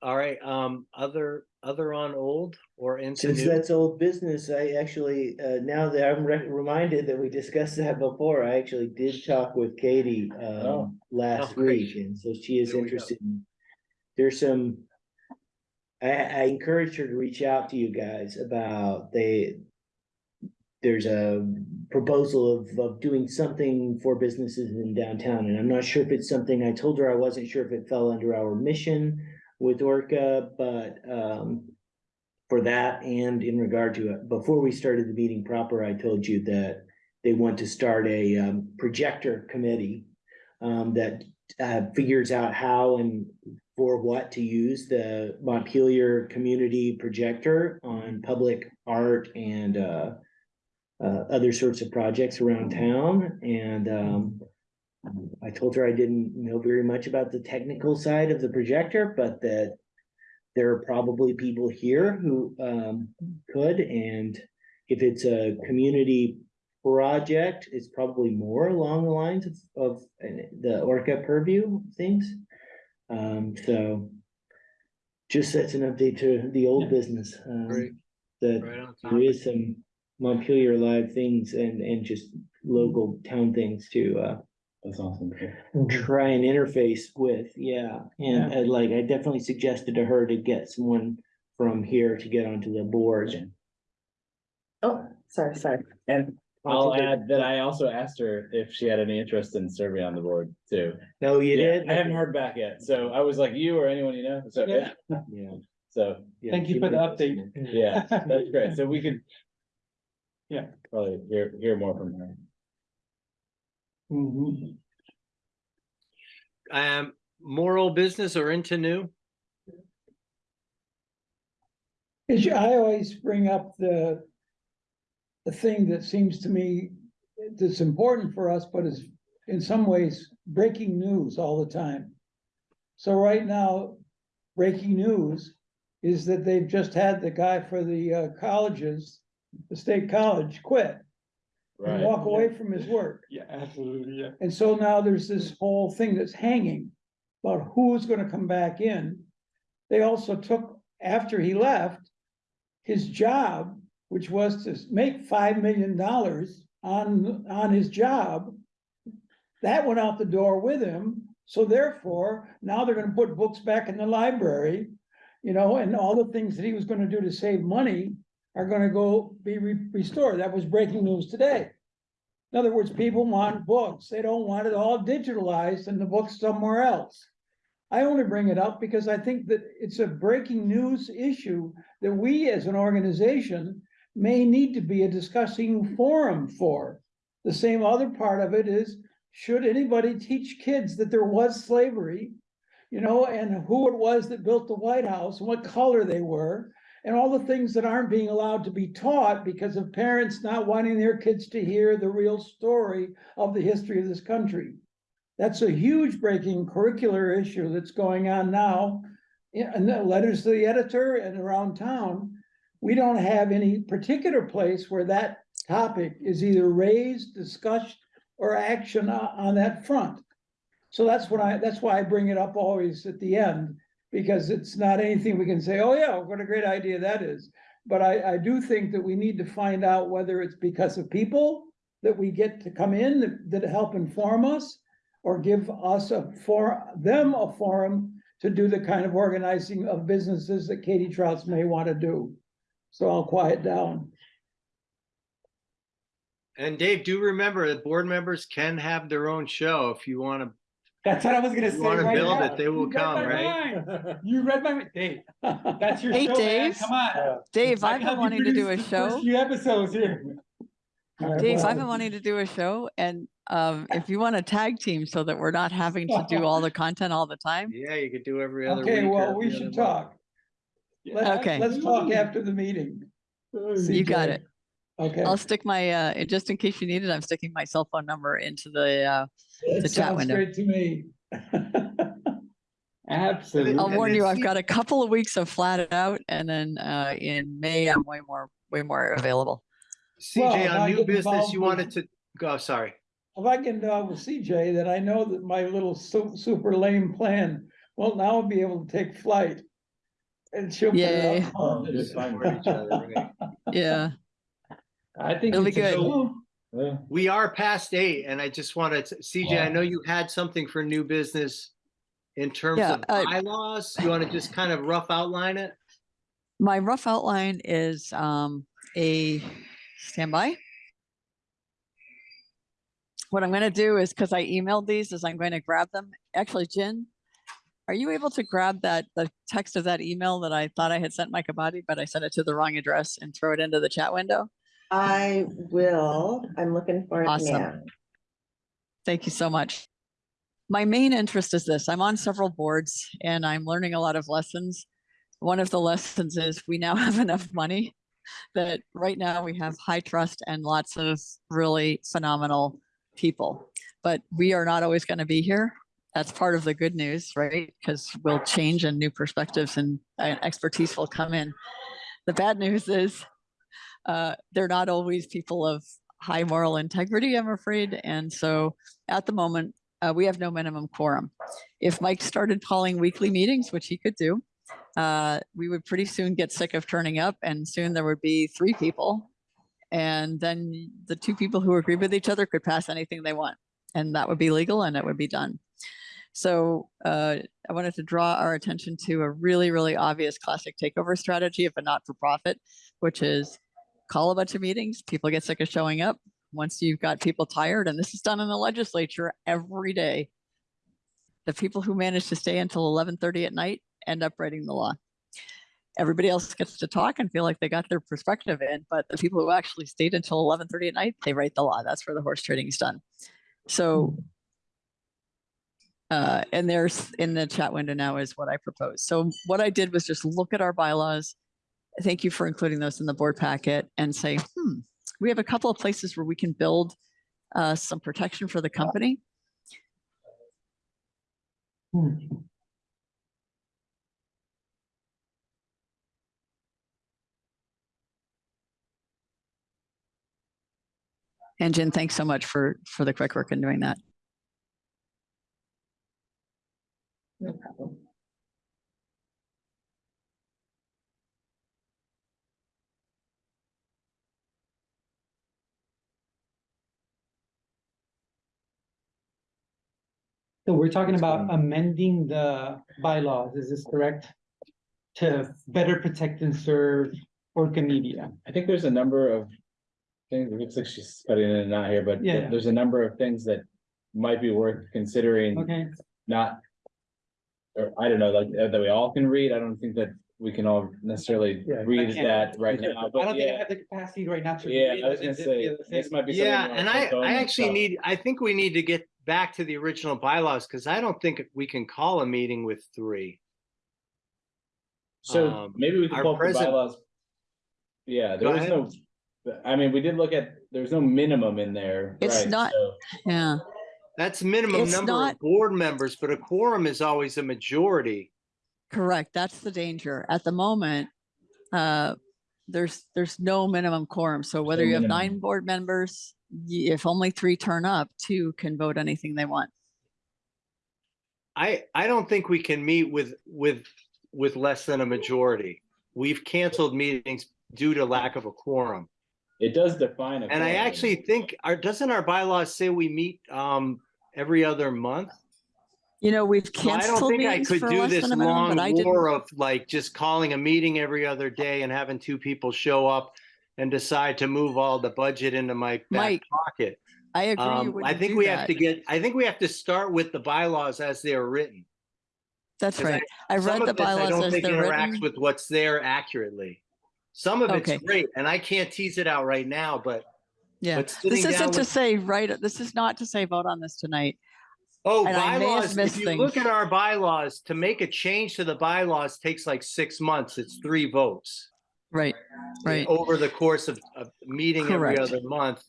All right, um, other, other on old or into Since new? that's old business, I actually, uh, now that I'm re- reminded that we discussed that before, I actually did talk with Katie, Oh. um, last Oh, great. week, and so she is There we go. interested in. There's some. I, I encouraged her to reach out to you guys about they. There's a proposal of, of doing something for businesses in downtown, and I'm not sure if it's something, I told her I wasn't sure if it fell under our mission with Orca, but, um. For that and in regard to it, before we started the meeting proper, I told you that they want to start a, um, projector committee. Um, that, uh, figures out how and for what to use the Montpelier Community Projector on public art and, uh, uh, other sorts of projects around town. And, um, I told her I didn't know very much about the technical side of the projector, but that there are probably people here who, um, could, and if it's a community project, it's probably more along the lines of, of uh, the Orca purview things. Um, so just that's an update to the old Yeah. business. um, Great. That Right on there top. is some Montpelier Alive things and, and just local town things to, uh, That's awesome. try and interface with, yeah. And uh, like, I definitely suggested to her to get someone from here to get onto the board. Oh, sorry, sorry. And I'll add that I also asked her if she had any interest in serving on the board too. No, you Yeah, did? I haven't heard back yet, so I was like, you or anyone you know, so, Yeah. Yeah. so, yeah, Thank you for the update. yeah, that's great, so we could. Yeah. Probably hear, hear more from her. Mhm. Um, moral business or into new? Is I always bring up the. The thing that seems to me that's important for us, but is in some ways breaking news all the time. So right now, breaking news is that they've just had the guy for the uh, colleges, the state college quit and Right, walk away from his work. Yeah, absolutely, yeah. And so now there's this whole thing that's hanging about who's gonna come back in. They also took, after he left, his job, which was to make five million dollars on, on his job. That went out the door with him, so therefore, now they're gonna put books back in the library. You know, and all the things that he was gonna do to save money are gonna go be re- restored. That was breaking news today. In other words, people want books. They don't want it all digitalized and the books somewhere else. I only bring it up because I think that it's a breaking news issue that we as an organization may need to be a discussing forum for. The same other part of it is, should anybody teach kids that there was slavery? You know, and who it was that built the White House, and what color they were, and all the things that aren't being allowed to be taught because of parents not wanting their kids to hear the real story of the history of this country. That's a huge breaking curricular issue that's going on now. The letters to the editor and around town. We don't have any particular place where that topic is either raised, discussed, or action on, that front. So that's what I, that's why I bring it up always at the end, because it's not anything we can say, oh yeah, what a great idea that is. But I, I do think that we need to find out whether it's because of people that we get to come in that, that help inform us. Or give us a for, them a forum to do the kind of organizing of businesses that Katie Trautz may want to do. So I'll quiet down. And Dave, do remember that board members can have their own show if you want to, That's what I was gonna you say want to right build now. it, they will You come, right? mind. You read my, mind. Dave, that's your Hey, show, man, Dave. come on. Dave, I I've been wanting to do a produce the first show. Few episodes here. All right, Dave, well, I've been wanting to do a show and um, if you want a tag team so that we're not having to do all the content all the time. Yeah, you could do every other week. Okay, well, we should talk. month. Talk. Let's, Okay. let's talk after the meeting. You got it. Okay. I'll stick my, uh, just in case you need it, I'm sticking my cell phone number into the, uh, It the chat sounds window. great to me. Absolutely. I'll warn you, I've got a couple of weeks of flat out and then, uh, in May, I'm way more, way more available. CJ, if I on new get business, involved you with- wanted to, go, sorry. If I can talk with CJ, then I know that my little su- super lame plan, well, now I'll be able to take flight. And she'll. put it Yay. out for Just us. support each other, right? Yeah, I think. It'll be it's a good. show. Yeah. We are past eight and I just wanted, to CJ, I know you had something for new business in terms Yeah, of uh, bylaws. You want to just kind of rough outline it? my rough outline is, um, a standby. What I'm gonna do is, because I emailed these, is I'm going to grab them. Actually, Jen, are you able to grab that, the text of that email that I thought I had sent Mike Abadi, but I sent it to the wrong address and throw it into the chat window? I will, I'm looking for it Awesome. now. Thank you so much. my main interest is this. I'm on several boards and I'm learning a lot of lessons. One of the lessons is we now have enough money that right now we have high trust and lots of really phenomenal people. But we are not always going to be here. That's part of the good news, right? Because we'll change and new perspectives and uh, expertise will come in. The bad news is uh, they're not always people of high moral integrity, I'm afraid. And so at the moment, uh, we have no minimum quorum. If Mike started calling weekly meetings, which he could do, uh, we would pretty soon get sick of turning up and soon there would be three people. And then the two people who agree with each other could pass anything they want. And that would be legal and it would be done. So uh, I wanted to draw our attention to a really, really obvious classic takeover strategy of a not-for-profit, which is call a bunch of meetings, people get sick of showing up. Once you've got people tired, and this is done in the legislature every day, the people who manage to stay until 11:30 at night end up writing the law. Everybody else gets to talk and feel like they got their perspective in, but the people who actually stayed until 11:30 at night, they write the law. That's where the horse trading is done. So uh, and there's in the chat window now is what I propose. So what I did was just look at our bylaws. Thank you for including those in the board packet and say, hmm, we have a couple of places where we can build uh, some protection for the company. Hmm. And Jen, thanks so much for for the quick work in doing that. So we're talking about amending the bylaws, is this correct? To better protect and serve Orca Media. I think there's a number of things, it looks like she's cutting in and out here, but Yeah. th- there's a number of things that might be worth considering, Okay, not. Or I don't know, like, uh, that we all can read. I don't think that we can all necessarily Yeah, I read can't. that right now, I don't but think I yeah. have the capacity right now to. Yeah, read I was it. gonna Is it say, the this might be. something Yeah, you wanna and I, take I actually stuff. need, I think we need to get back to the original bylaws, because I don't think we can call a meeting with three. So um, maybe we can our pull up the present- bylaws. Yeah, Go there was no, I mean, we did look at, there's no minimum in there, It's right? not- So- Yeah, That's minimum It's number not- of board members, but a quorum is always a majority. correct. That's the danger. At the moment, uh, there's there's no minimum quorum. So whether No you have minimum. nine board members, y- if only three turn up, two can vote anything they want. I, I don't think we can meet with, with, with less than a majority. We've canceled meetings due to lack of a quorum. It does define. a And I quorum. actually think, our, doesn't our bylaws say we meet, um, every other month? You know, we've So I don't canceled think I meetings could for do less this than a minimum, long but I didn't. war of like just calling a meeting every other day and having two people show up and decide to move all the budget into my back Mike, pocket. I agree. Um, I think we have to get, I think we have to start with the bylaws as they are written. That's right. I Some read the this I bylaws don't as think interacts written. with what's there accurately. Some of it's Okay. great and I can't tease it out right now, but, Yeah, but this isn't to say, right, this is not to say vote on this tonight. oh, and I bylaws, if you look at our bylaws, to make a change to the bylaws takes like six months. It's three votes. Right, right. over the course of, of meeting every other month.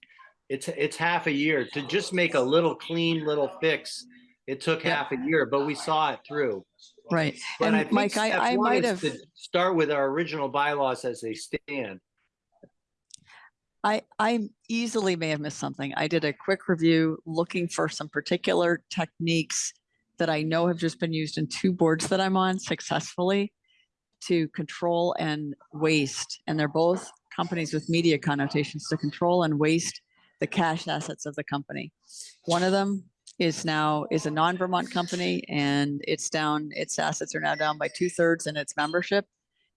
It's, it's half a year to just make a little clean little fix. It took half a year, but we saw it through. Right. But I And think Mike, I, I might have, to Start with our original bylaws as they stand. I, I easily may have missed something. I did a quick review looking for some particular techniques that I know have just been used in two boards that I'm on successfully to control and waste. And they're both companies with media connotations to control and waste the cash assets of the company. One of them is now, is a non-Vermont company and it's down, its assets are now down by two thirds and its membership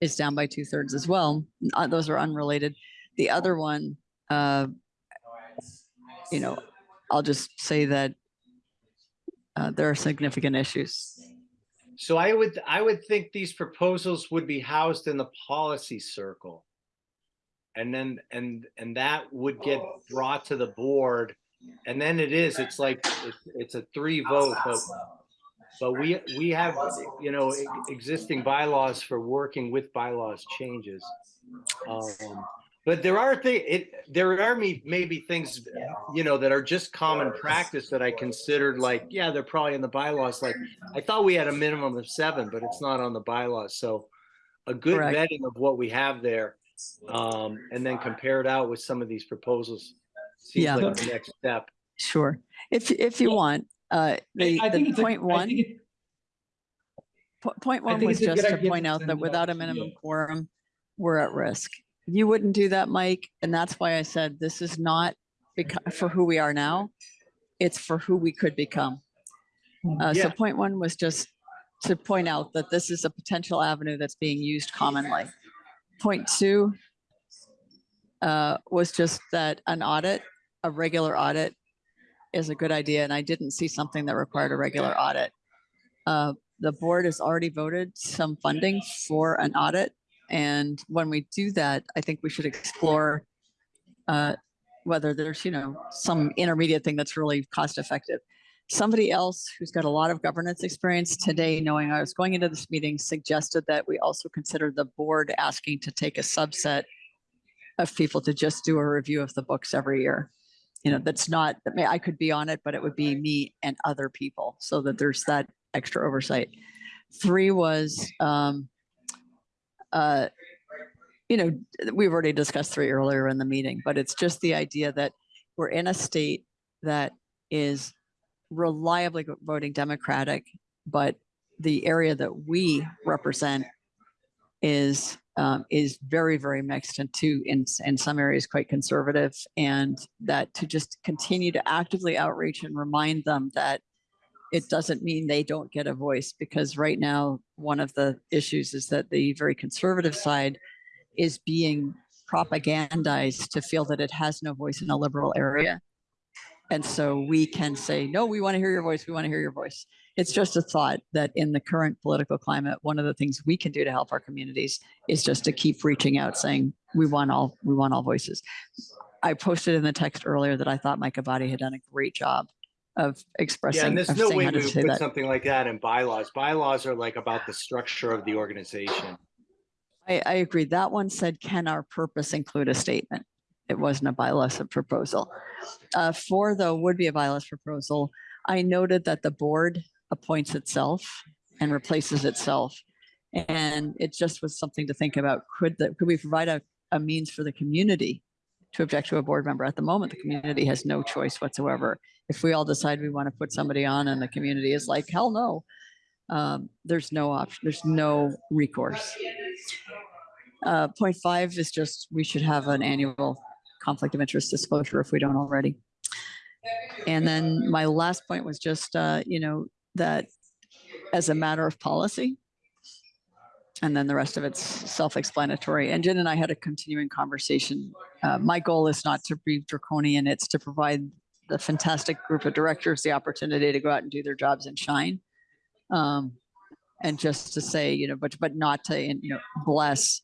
is down by two thirds as well. Uh, Those are unrelated. The other one, uh, you know, I'll just say that uh, there are significant issues. So I would, I would think these proposals would be housed in the policy circle. And then, and, and that would get brought to the board and then it is, it's like, it's, it's a three vote, but, but we, we have, you know, existing bylaws for working with bylaws changes. Um, But there are thi- it, there are me, maybe things, you know, that are just common practice that I considered like, yeah, they're probably in the bylaws, like, I thought we had a minimum of seven, but it's not on the bylaws, so a good Correct. vetting of what we have there, um, and then compare it out with some of these proposals. Seems Yeah. like the next step. Sure. If, if you Yeah. want, uh, the, I think the it's a- one. it- Po- Point I one was it's a good just to point out that without a minimum quorum, we're at risk. You wouldn't do that, Mike, and that's why I said this is not for who we are now. It's for who we could become. Uh, so point one was just to point out that this is a potential avenue that's being used commonly. Point two uh, was just that an audit, a regular audit is a good idea, and I didn't see something that required a regular audit. Uh, the board has already voted some funding for an audit. And when we do that, I think we should explore uh, whether there's, you know, some intermediate thing that's really cost effective. Somebody else who's got a lot of governance experience today, knowing I was going into this meeting, suggested that we also consider the board asking to take a subset of people to just do a review of the books every year. You know, that's not, that may, I could be on it, but it would be me and other people so that there's that extra oversight. Three was, um, uh, you know, we've already discussed three earlier in the meeting, but it's just the idea that we're in a state that is reliably voting Democratic, but the area that we represent is um, is very very mixed and too in in some areas quite conservative. And that to just continue to actively outreach and remind them that it doesn't mean they don't get a voice because right now one of the issues is that the very conservative side is being propagandized to feel that it has no voice in a liberal area. And so we can say no we want to hear your voice we want to hear your voice. It's just a thought that in the current political climate one of the things we can do to help our communities is just to keep reaching out saying we want all we want all voices. I posted in the text earlier that i thought mike abadi had done a great job of expressing. Yeah, and there's no way we to would put that something like that in bylaws. Bylaws are like about the structure of the organization. I, I agree. That one said, can our purpose include a statement? It wasn't a bylaws proposal. Uh, four though would be a bylaws proposal. I noted that the board appoints itself and replaces itself. And it just was something to think about. Could that, could we provide a, a means for the community to object to a board member? At the moment, the community has no choice whatsoever. If we all decide we want to put somebody on and the community is like, hell no, um, there's no option, there's no recourse. Uh, point five is just, we should have an annual conflict of interest disclosure if we don't already. And then my last point was just, uh, you know, that as a matter of policy. And then the rest of it's self-explanatory. And Jen and I had a continuing conversation. Uh, my goal is not to be draconian, it's to provide the fantastic group of directors the opportunity to go out and do their jobs and shine. Um, and just to say, you know, but, but not to, you know, bless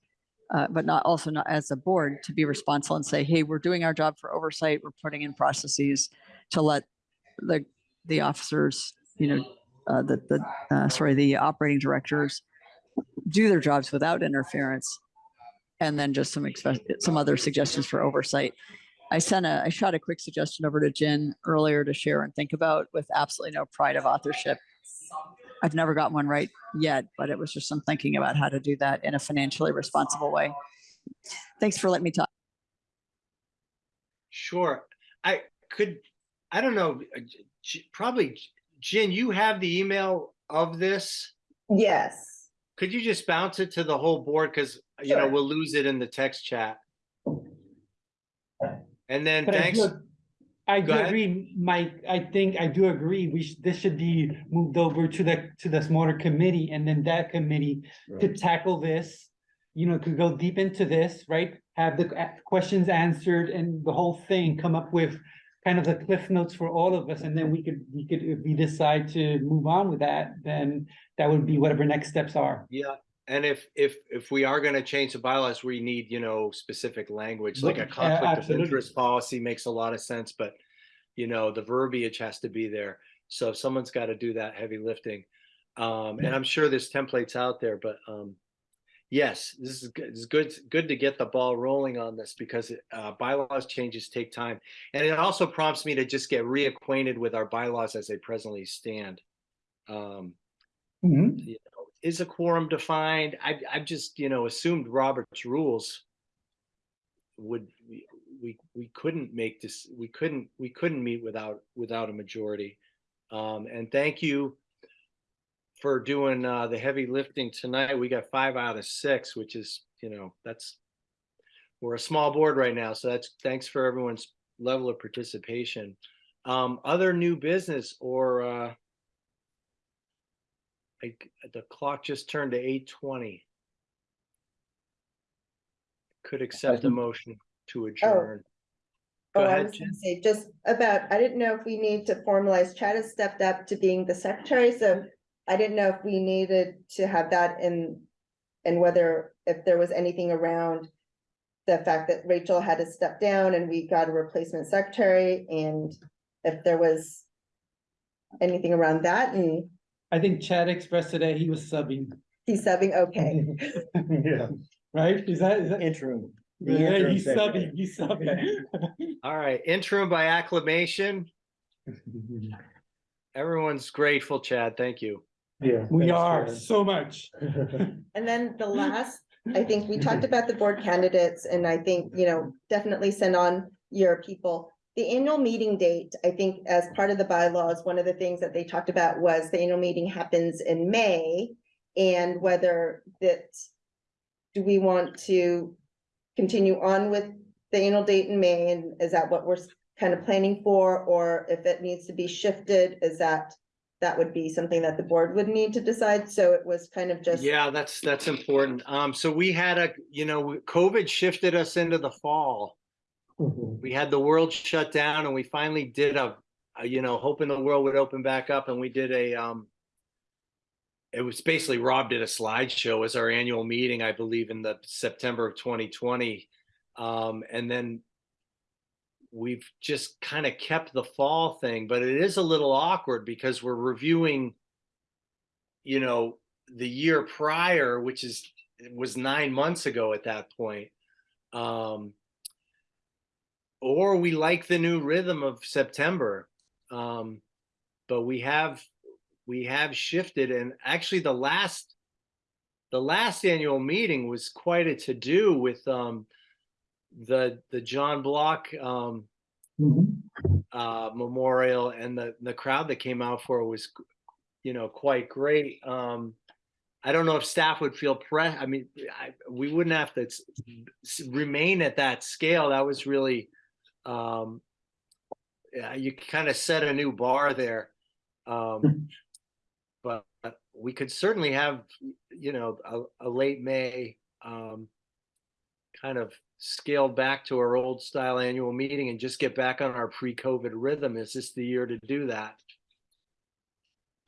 uh, but not also not as a board to be responsible and say, hey, we're doing our job for oversight. We're putting in processes to let the the officers, you know, uh, the the uh, sorry, the operating directors do their jobs without interference, and then just some some other suggestions for oversight. I sent a I shot a quick suggestion over to Jen earlier to share and think about with absolutely no pride of authorship. I've never got one right yet, but it was just some thinking about how to do that in a financially responsible way. Thanks for letting me talk. Sure. I could, I don't know, uh, J- J- probably, Jen, you have the email of this? Yes. Could you just bounce it to the whole board? Because, you know, we'll lose it in the text chat. And then But I thanks, do, I Go do ahead. agree, Mike, I think, I do agree, we should, this should be moved over to the, to the smaller committee, and then that committee to tackle this. You know, could go deep into this, right, have the a- questions answered and the whole thing, come up with kind of the cliff notes for all of us, and then we could, we could, if we decide to move on with that, then that would be whatever next steps are. yeah, and if, if, if we are gonna change the bylaws, we need, you know, specific language, like a conflict of interest policy makes a lot of sense, but you know, the verbiage has to be there. So someone's got to do that heavy lifting. Um, and I'm sure there's templates out there, but, um, yes, this is good. It's good, good to get the ball rolling on this because, uh, bylaws changes take time. And it also prompts me to just get reacquainted with our bylaws as they presently stand. Um, Mhm. you know, is a quorum defined? I, I've just, you know, assumed Robert's rules would, we, we, we couldn't make this, we couldn't, we couldn't meet without, without a majority. Um, and thank you for doing, uh, the heavy lifting tonight. We got five out of six, which is, you know, that's, we're a small board right now, so that's, thanks for everyone's level of participation. Um, other new business or, uh, like, the clock just turned to eight twenty. Could accept the motion to oh. adjourn. Go Oh, I ahead, was Jen. gonna say, just about, I didn't know if we need to formalize, Chad has stepped up to being the secretary, so I didn't know if we needed to have that in, and whether, if there was anything around the fact that Rachel had to step down and we got a replacement secretary, and if there was anything around that, and I think Chad expressed today he was subbing, he's subbing, okay. Yeah. right? Is that, is that? Interim. The Yeah, interim he's secretary. subbing, he's subbing. All right, interim by acclamation. Everyone's grateful, Chad. Thank you. Yeah. We are Jen. so much. And then the last, I think we talked about the board candidates and I think, you know, definitely send on your people. The annual meeting date, I think as part of the bylaws, one of the things that they talked about was the annual meeting happens in May. And whether that, do we want to continue on with the annual date in May? And is that what we're kind of planning for? Or if it needs to be shifted, is that, that would be something that the board would need to decide? So it was kind of just. Yeah, that's, that's important. Um, so we had a, you know, COVID shifted us into the fall. We had the world shut down and we finally did a, a, you know, hoping the world would open back up and we did a, um, it was basically Rob did a slideshow as our annual meeting, I believe in the September of twenty twenty. Um, and then we've just kind of kept the fall thing, but it is a little awkward because we're reviewing, you know, the year prior, which is, was nine months ago at that point. Um, or we like the new rhythm of September. Um, but we have, we have shifted and actually the last, the last annual meeting was quite a to-do with, um, the, the John Block, um, Mhm. uh, memorial and the, the crowd that came out for it was, you know, quite great. Um, I don't know if staff would feel pre, I mean, I, we wouldn't have to remain at that scale. That was really, um, yeah, you kind of set a new bar there. Um, but we could certainly have, you know, a, a late May, um, kind of scale back to our old style annual meeting and just get back on our pre-COVID rhythm. Is this the year to do that?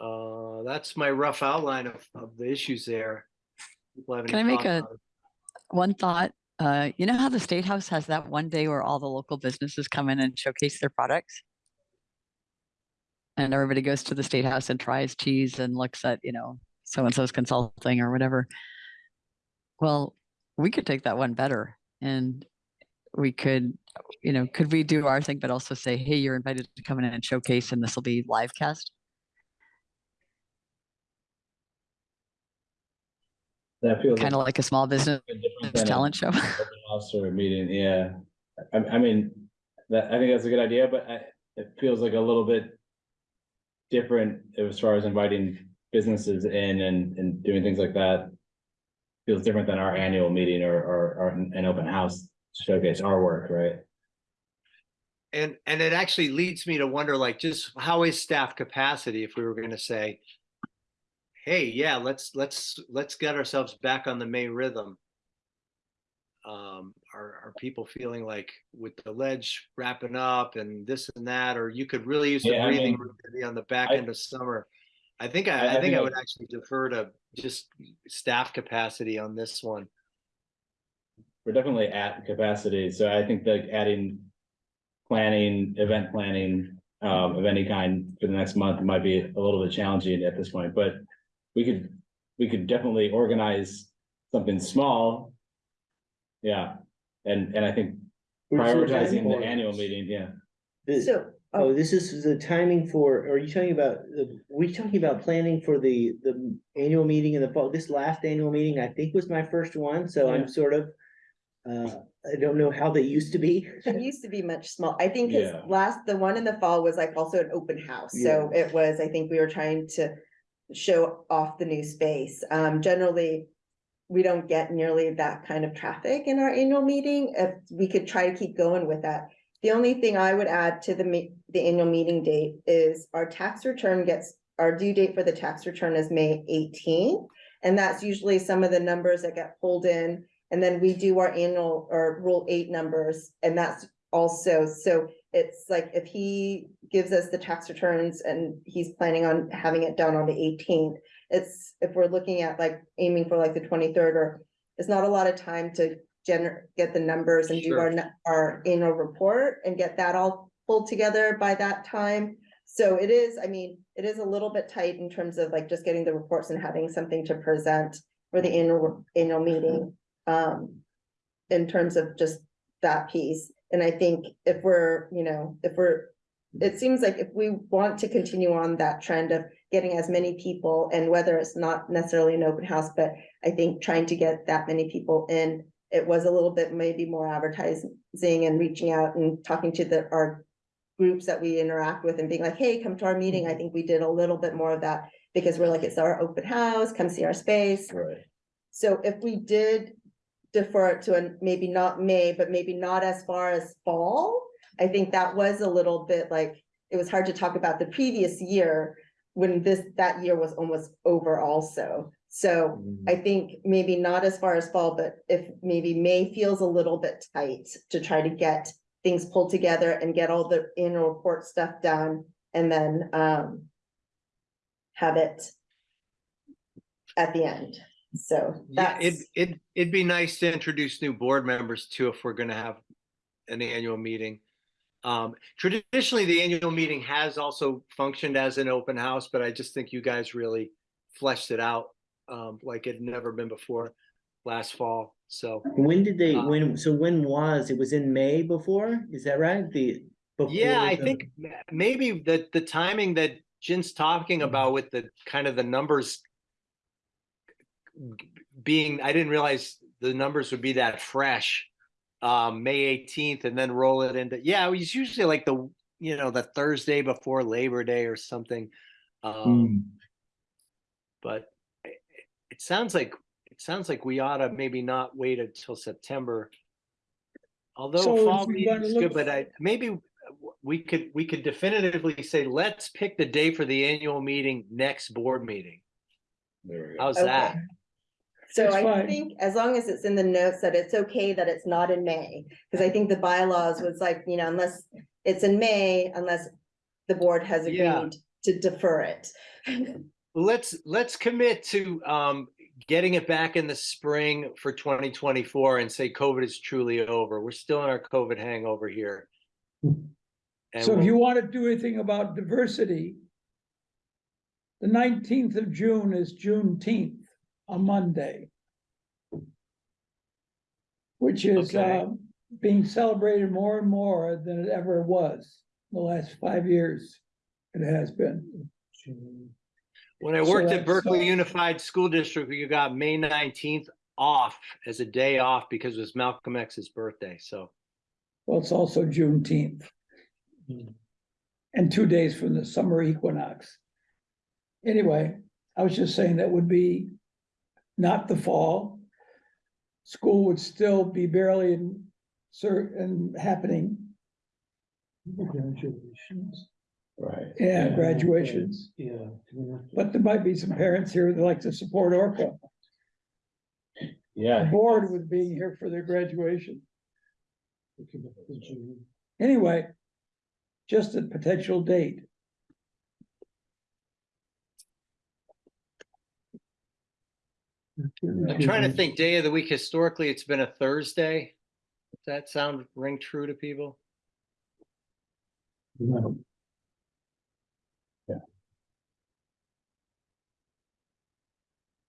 Uh, that's my rough outline of, of the issues there. People have any Can I make a- One thought, uh, you know how the State House has that one day where all the local businesses come in and showcase their products? And everybody goes to the State House and tries cheese and looks at, you know, so-and-so's consulting or whatever. Well, we could take that one better and we could, you know, could we do our thing, but also say, hey, you're invited to come in and showcase and this will be live cast? That feels. Kind of like a small business a talent show. open House or a meeting, yeah. I, I mean, that, I think that's a good idea, but I, it feels like a little bit different as far as inviting businesses in and, and doing things like that. Feels different than our annual meeting or, or, or an an open house showcase our work, right? And, and it actually leads me to wonder like, just how is staff capacity if we were gonna say, hey, yeah, let's, let's, let's get ourselves back on the May rhythm. Um, are, are people feeling like with the ledge wrapping up and this and that, or you could really use the Yeah, I breathing mean, room on the back I- end of summer? I think I- I, I I think think I I- would actually defer to just staff capacity on this one. We're definitely at capacity, so I think like adding. planning, event planning, um, of any kind for the next month might be a little bit challenging at this point, but we could, we could definitely organize something small. Yeah, and, and I think prioritizing the annual meeting, yeah. The- So, Oh, oh, this is the timing for, are you talking about, the? we talking about planning for the, the annual meeting in the fall? This last annual meeting, I think was my first one, so Yeah. I'm sort of. Uh, I don't know how they used to be. it used to be much small. I think his Yeah. last, the one in the fall was like also an open house. So it was, I think we were trying to show off the new space. Um, generally, we don't get nearly that kind of traffic in our annual meeting. If we could try to keep going with that. The only thing I would add to the the annual meeting date is our tax return gets, our due date for the tax return is May 18. And that's usually some of the numbers that get pulled in. And then we do our annual or rule eight numbers, and that's also, so it's like if he gives us the tax returns and he's planning on having it done on the eighteenth. It's, if we're looking at like aiming for like the twenty-third or, it's not a lot of time to gener, get the numbers and do our, our annual report and get that all pulled together by that time. So it is, I mean, it is a little bit tight in terms of like just getting the reports and having something to present for the annual, annual meeting. Um, in terms of just that piece. And I think if we're, you know, if we're, it seems like if we want to continue on that trend of getting as many people and whether it's not necessarily an open house, but I think trying to get that many people in, it was a little bit maybe more advertising and reaching out and talking to the, our groups that we interact with and being like, hey, come to our meeting. I mm-hmm. think we did a little bit more of that because we're like, it's our open house, come see our space. Right. So if we did defer it to a, maybe not May, but maybe not as far as fall, I think that was a little bit like, it was hard to talk about the previous year when this, that year was almost over also. So I think maybe not as far as fall, but if maybe May feels a little bit tight to try to get things pulled together and get all the annual report stuff done and then um have it at the end. So Yeah, It, it, it'd be nice to introduce new board members too, if we're gonna have an annual meeting. Um, traditionally, the annual meeting has also functioned as an open house, but I just think you guys really fleshed it out um, like it had never been before last fall, so. When did they, Uh, when, so when was, it was in May before, is that right? The. Yeah, before I the- think m- maybe the, the timing that Jen's talking about with the kind of the numbers g- being, I didn't realize the numbers would be that fresh. Um, May eighteenth and then roll it into, yeah, it was usually like the, you know, the Thursday before Labor Day or something. Um, Hmm. but it, it sounds like, it sounds like we ought to maybe not wait until September. Although So fall meeting is good, but I, maybe we could, we could definitively say, let's pick the day for the annual meeting, next board meeting. There we go. How's Okay. that? So That's I fine. think as long as it's in the notes that it's okay that it's not in May. Cause I think the bylaws was like, you know, unless it's in May, unless the board has Yeah. agreed to defer it. Let's, let's commit to, um, getting it back in the spring for twenty twenty-four and say COVID is truly over. We're still in our COVID hangover here. And So if you want to do anything about diversity. The nineteenth of June is Juneteenth, a Monday. Which is Okay. uh being celebrated more and more than it ever was, the last five years. It has been. When I So worked that's, at Berkeley uh, Unified School District, you got May nineteenth off as a day off because it was Malcolm X's birthday, so. Well, it's also Juneteenth. And two days from the summer equinox. Anyway, I was just saying that would be not the fall. School would still be barely in, cer- and happening. Graduations. Right. Yeah, graduations, Yeah. but there might be some parents here that like to support Orca, Yeah. bored with being here for their graduation. Anyway, just a potential date. I'm trying to think, day of the week, historically, it's been a Thursday. Does that sound ring true to people? No.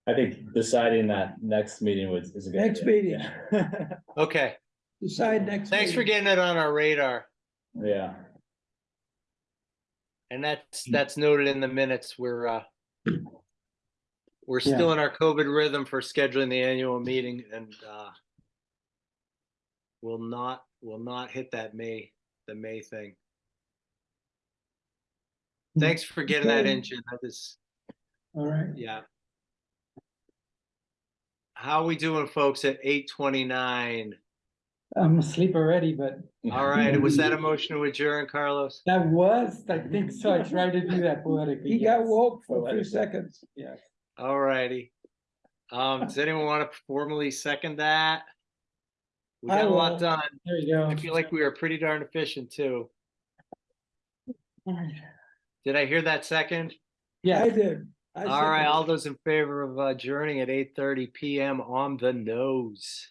I think deciding that next meeting was, is a good. Next idea. Okay, Decide next. thanks for meeting. getting it on our radar. Yeah, And that's, that's noted in the minutes. We're, uh, we're Yeah. still in our COVID rhythm for scheduling the annual meeting and, uh, will not, will not hit that May, the May thing. Thanks for getting that in, Okay. Jim. That is, All right. yeah. How are we doing, folks, at eight twenty-nine? I'm asleep already, but All right, was that a motion to adjourn, Carlos? that was, I think so. I tried to do that poetically. He got yes. woke for a few Poetic. seconds. Yes. All righty. Um, does anyone want to formally second that? We I got a lot will. done. There you go. I feel like we were pretty darn efficient too. Alright. Did I hear that second? Yeah, I did. I All right, all those in favor of adjourning at eight thirty PM on the nose.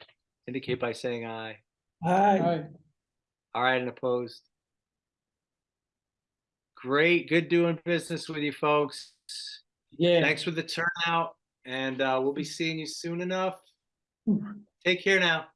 Indicate by saying aye. Aye. alright. All right, and opposed. Great, good doing business with you folks. Yeah. Thanks for the turnout and uh, we'll be seeing you soon enough. Take care now.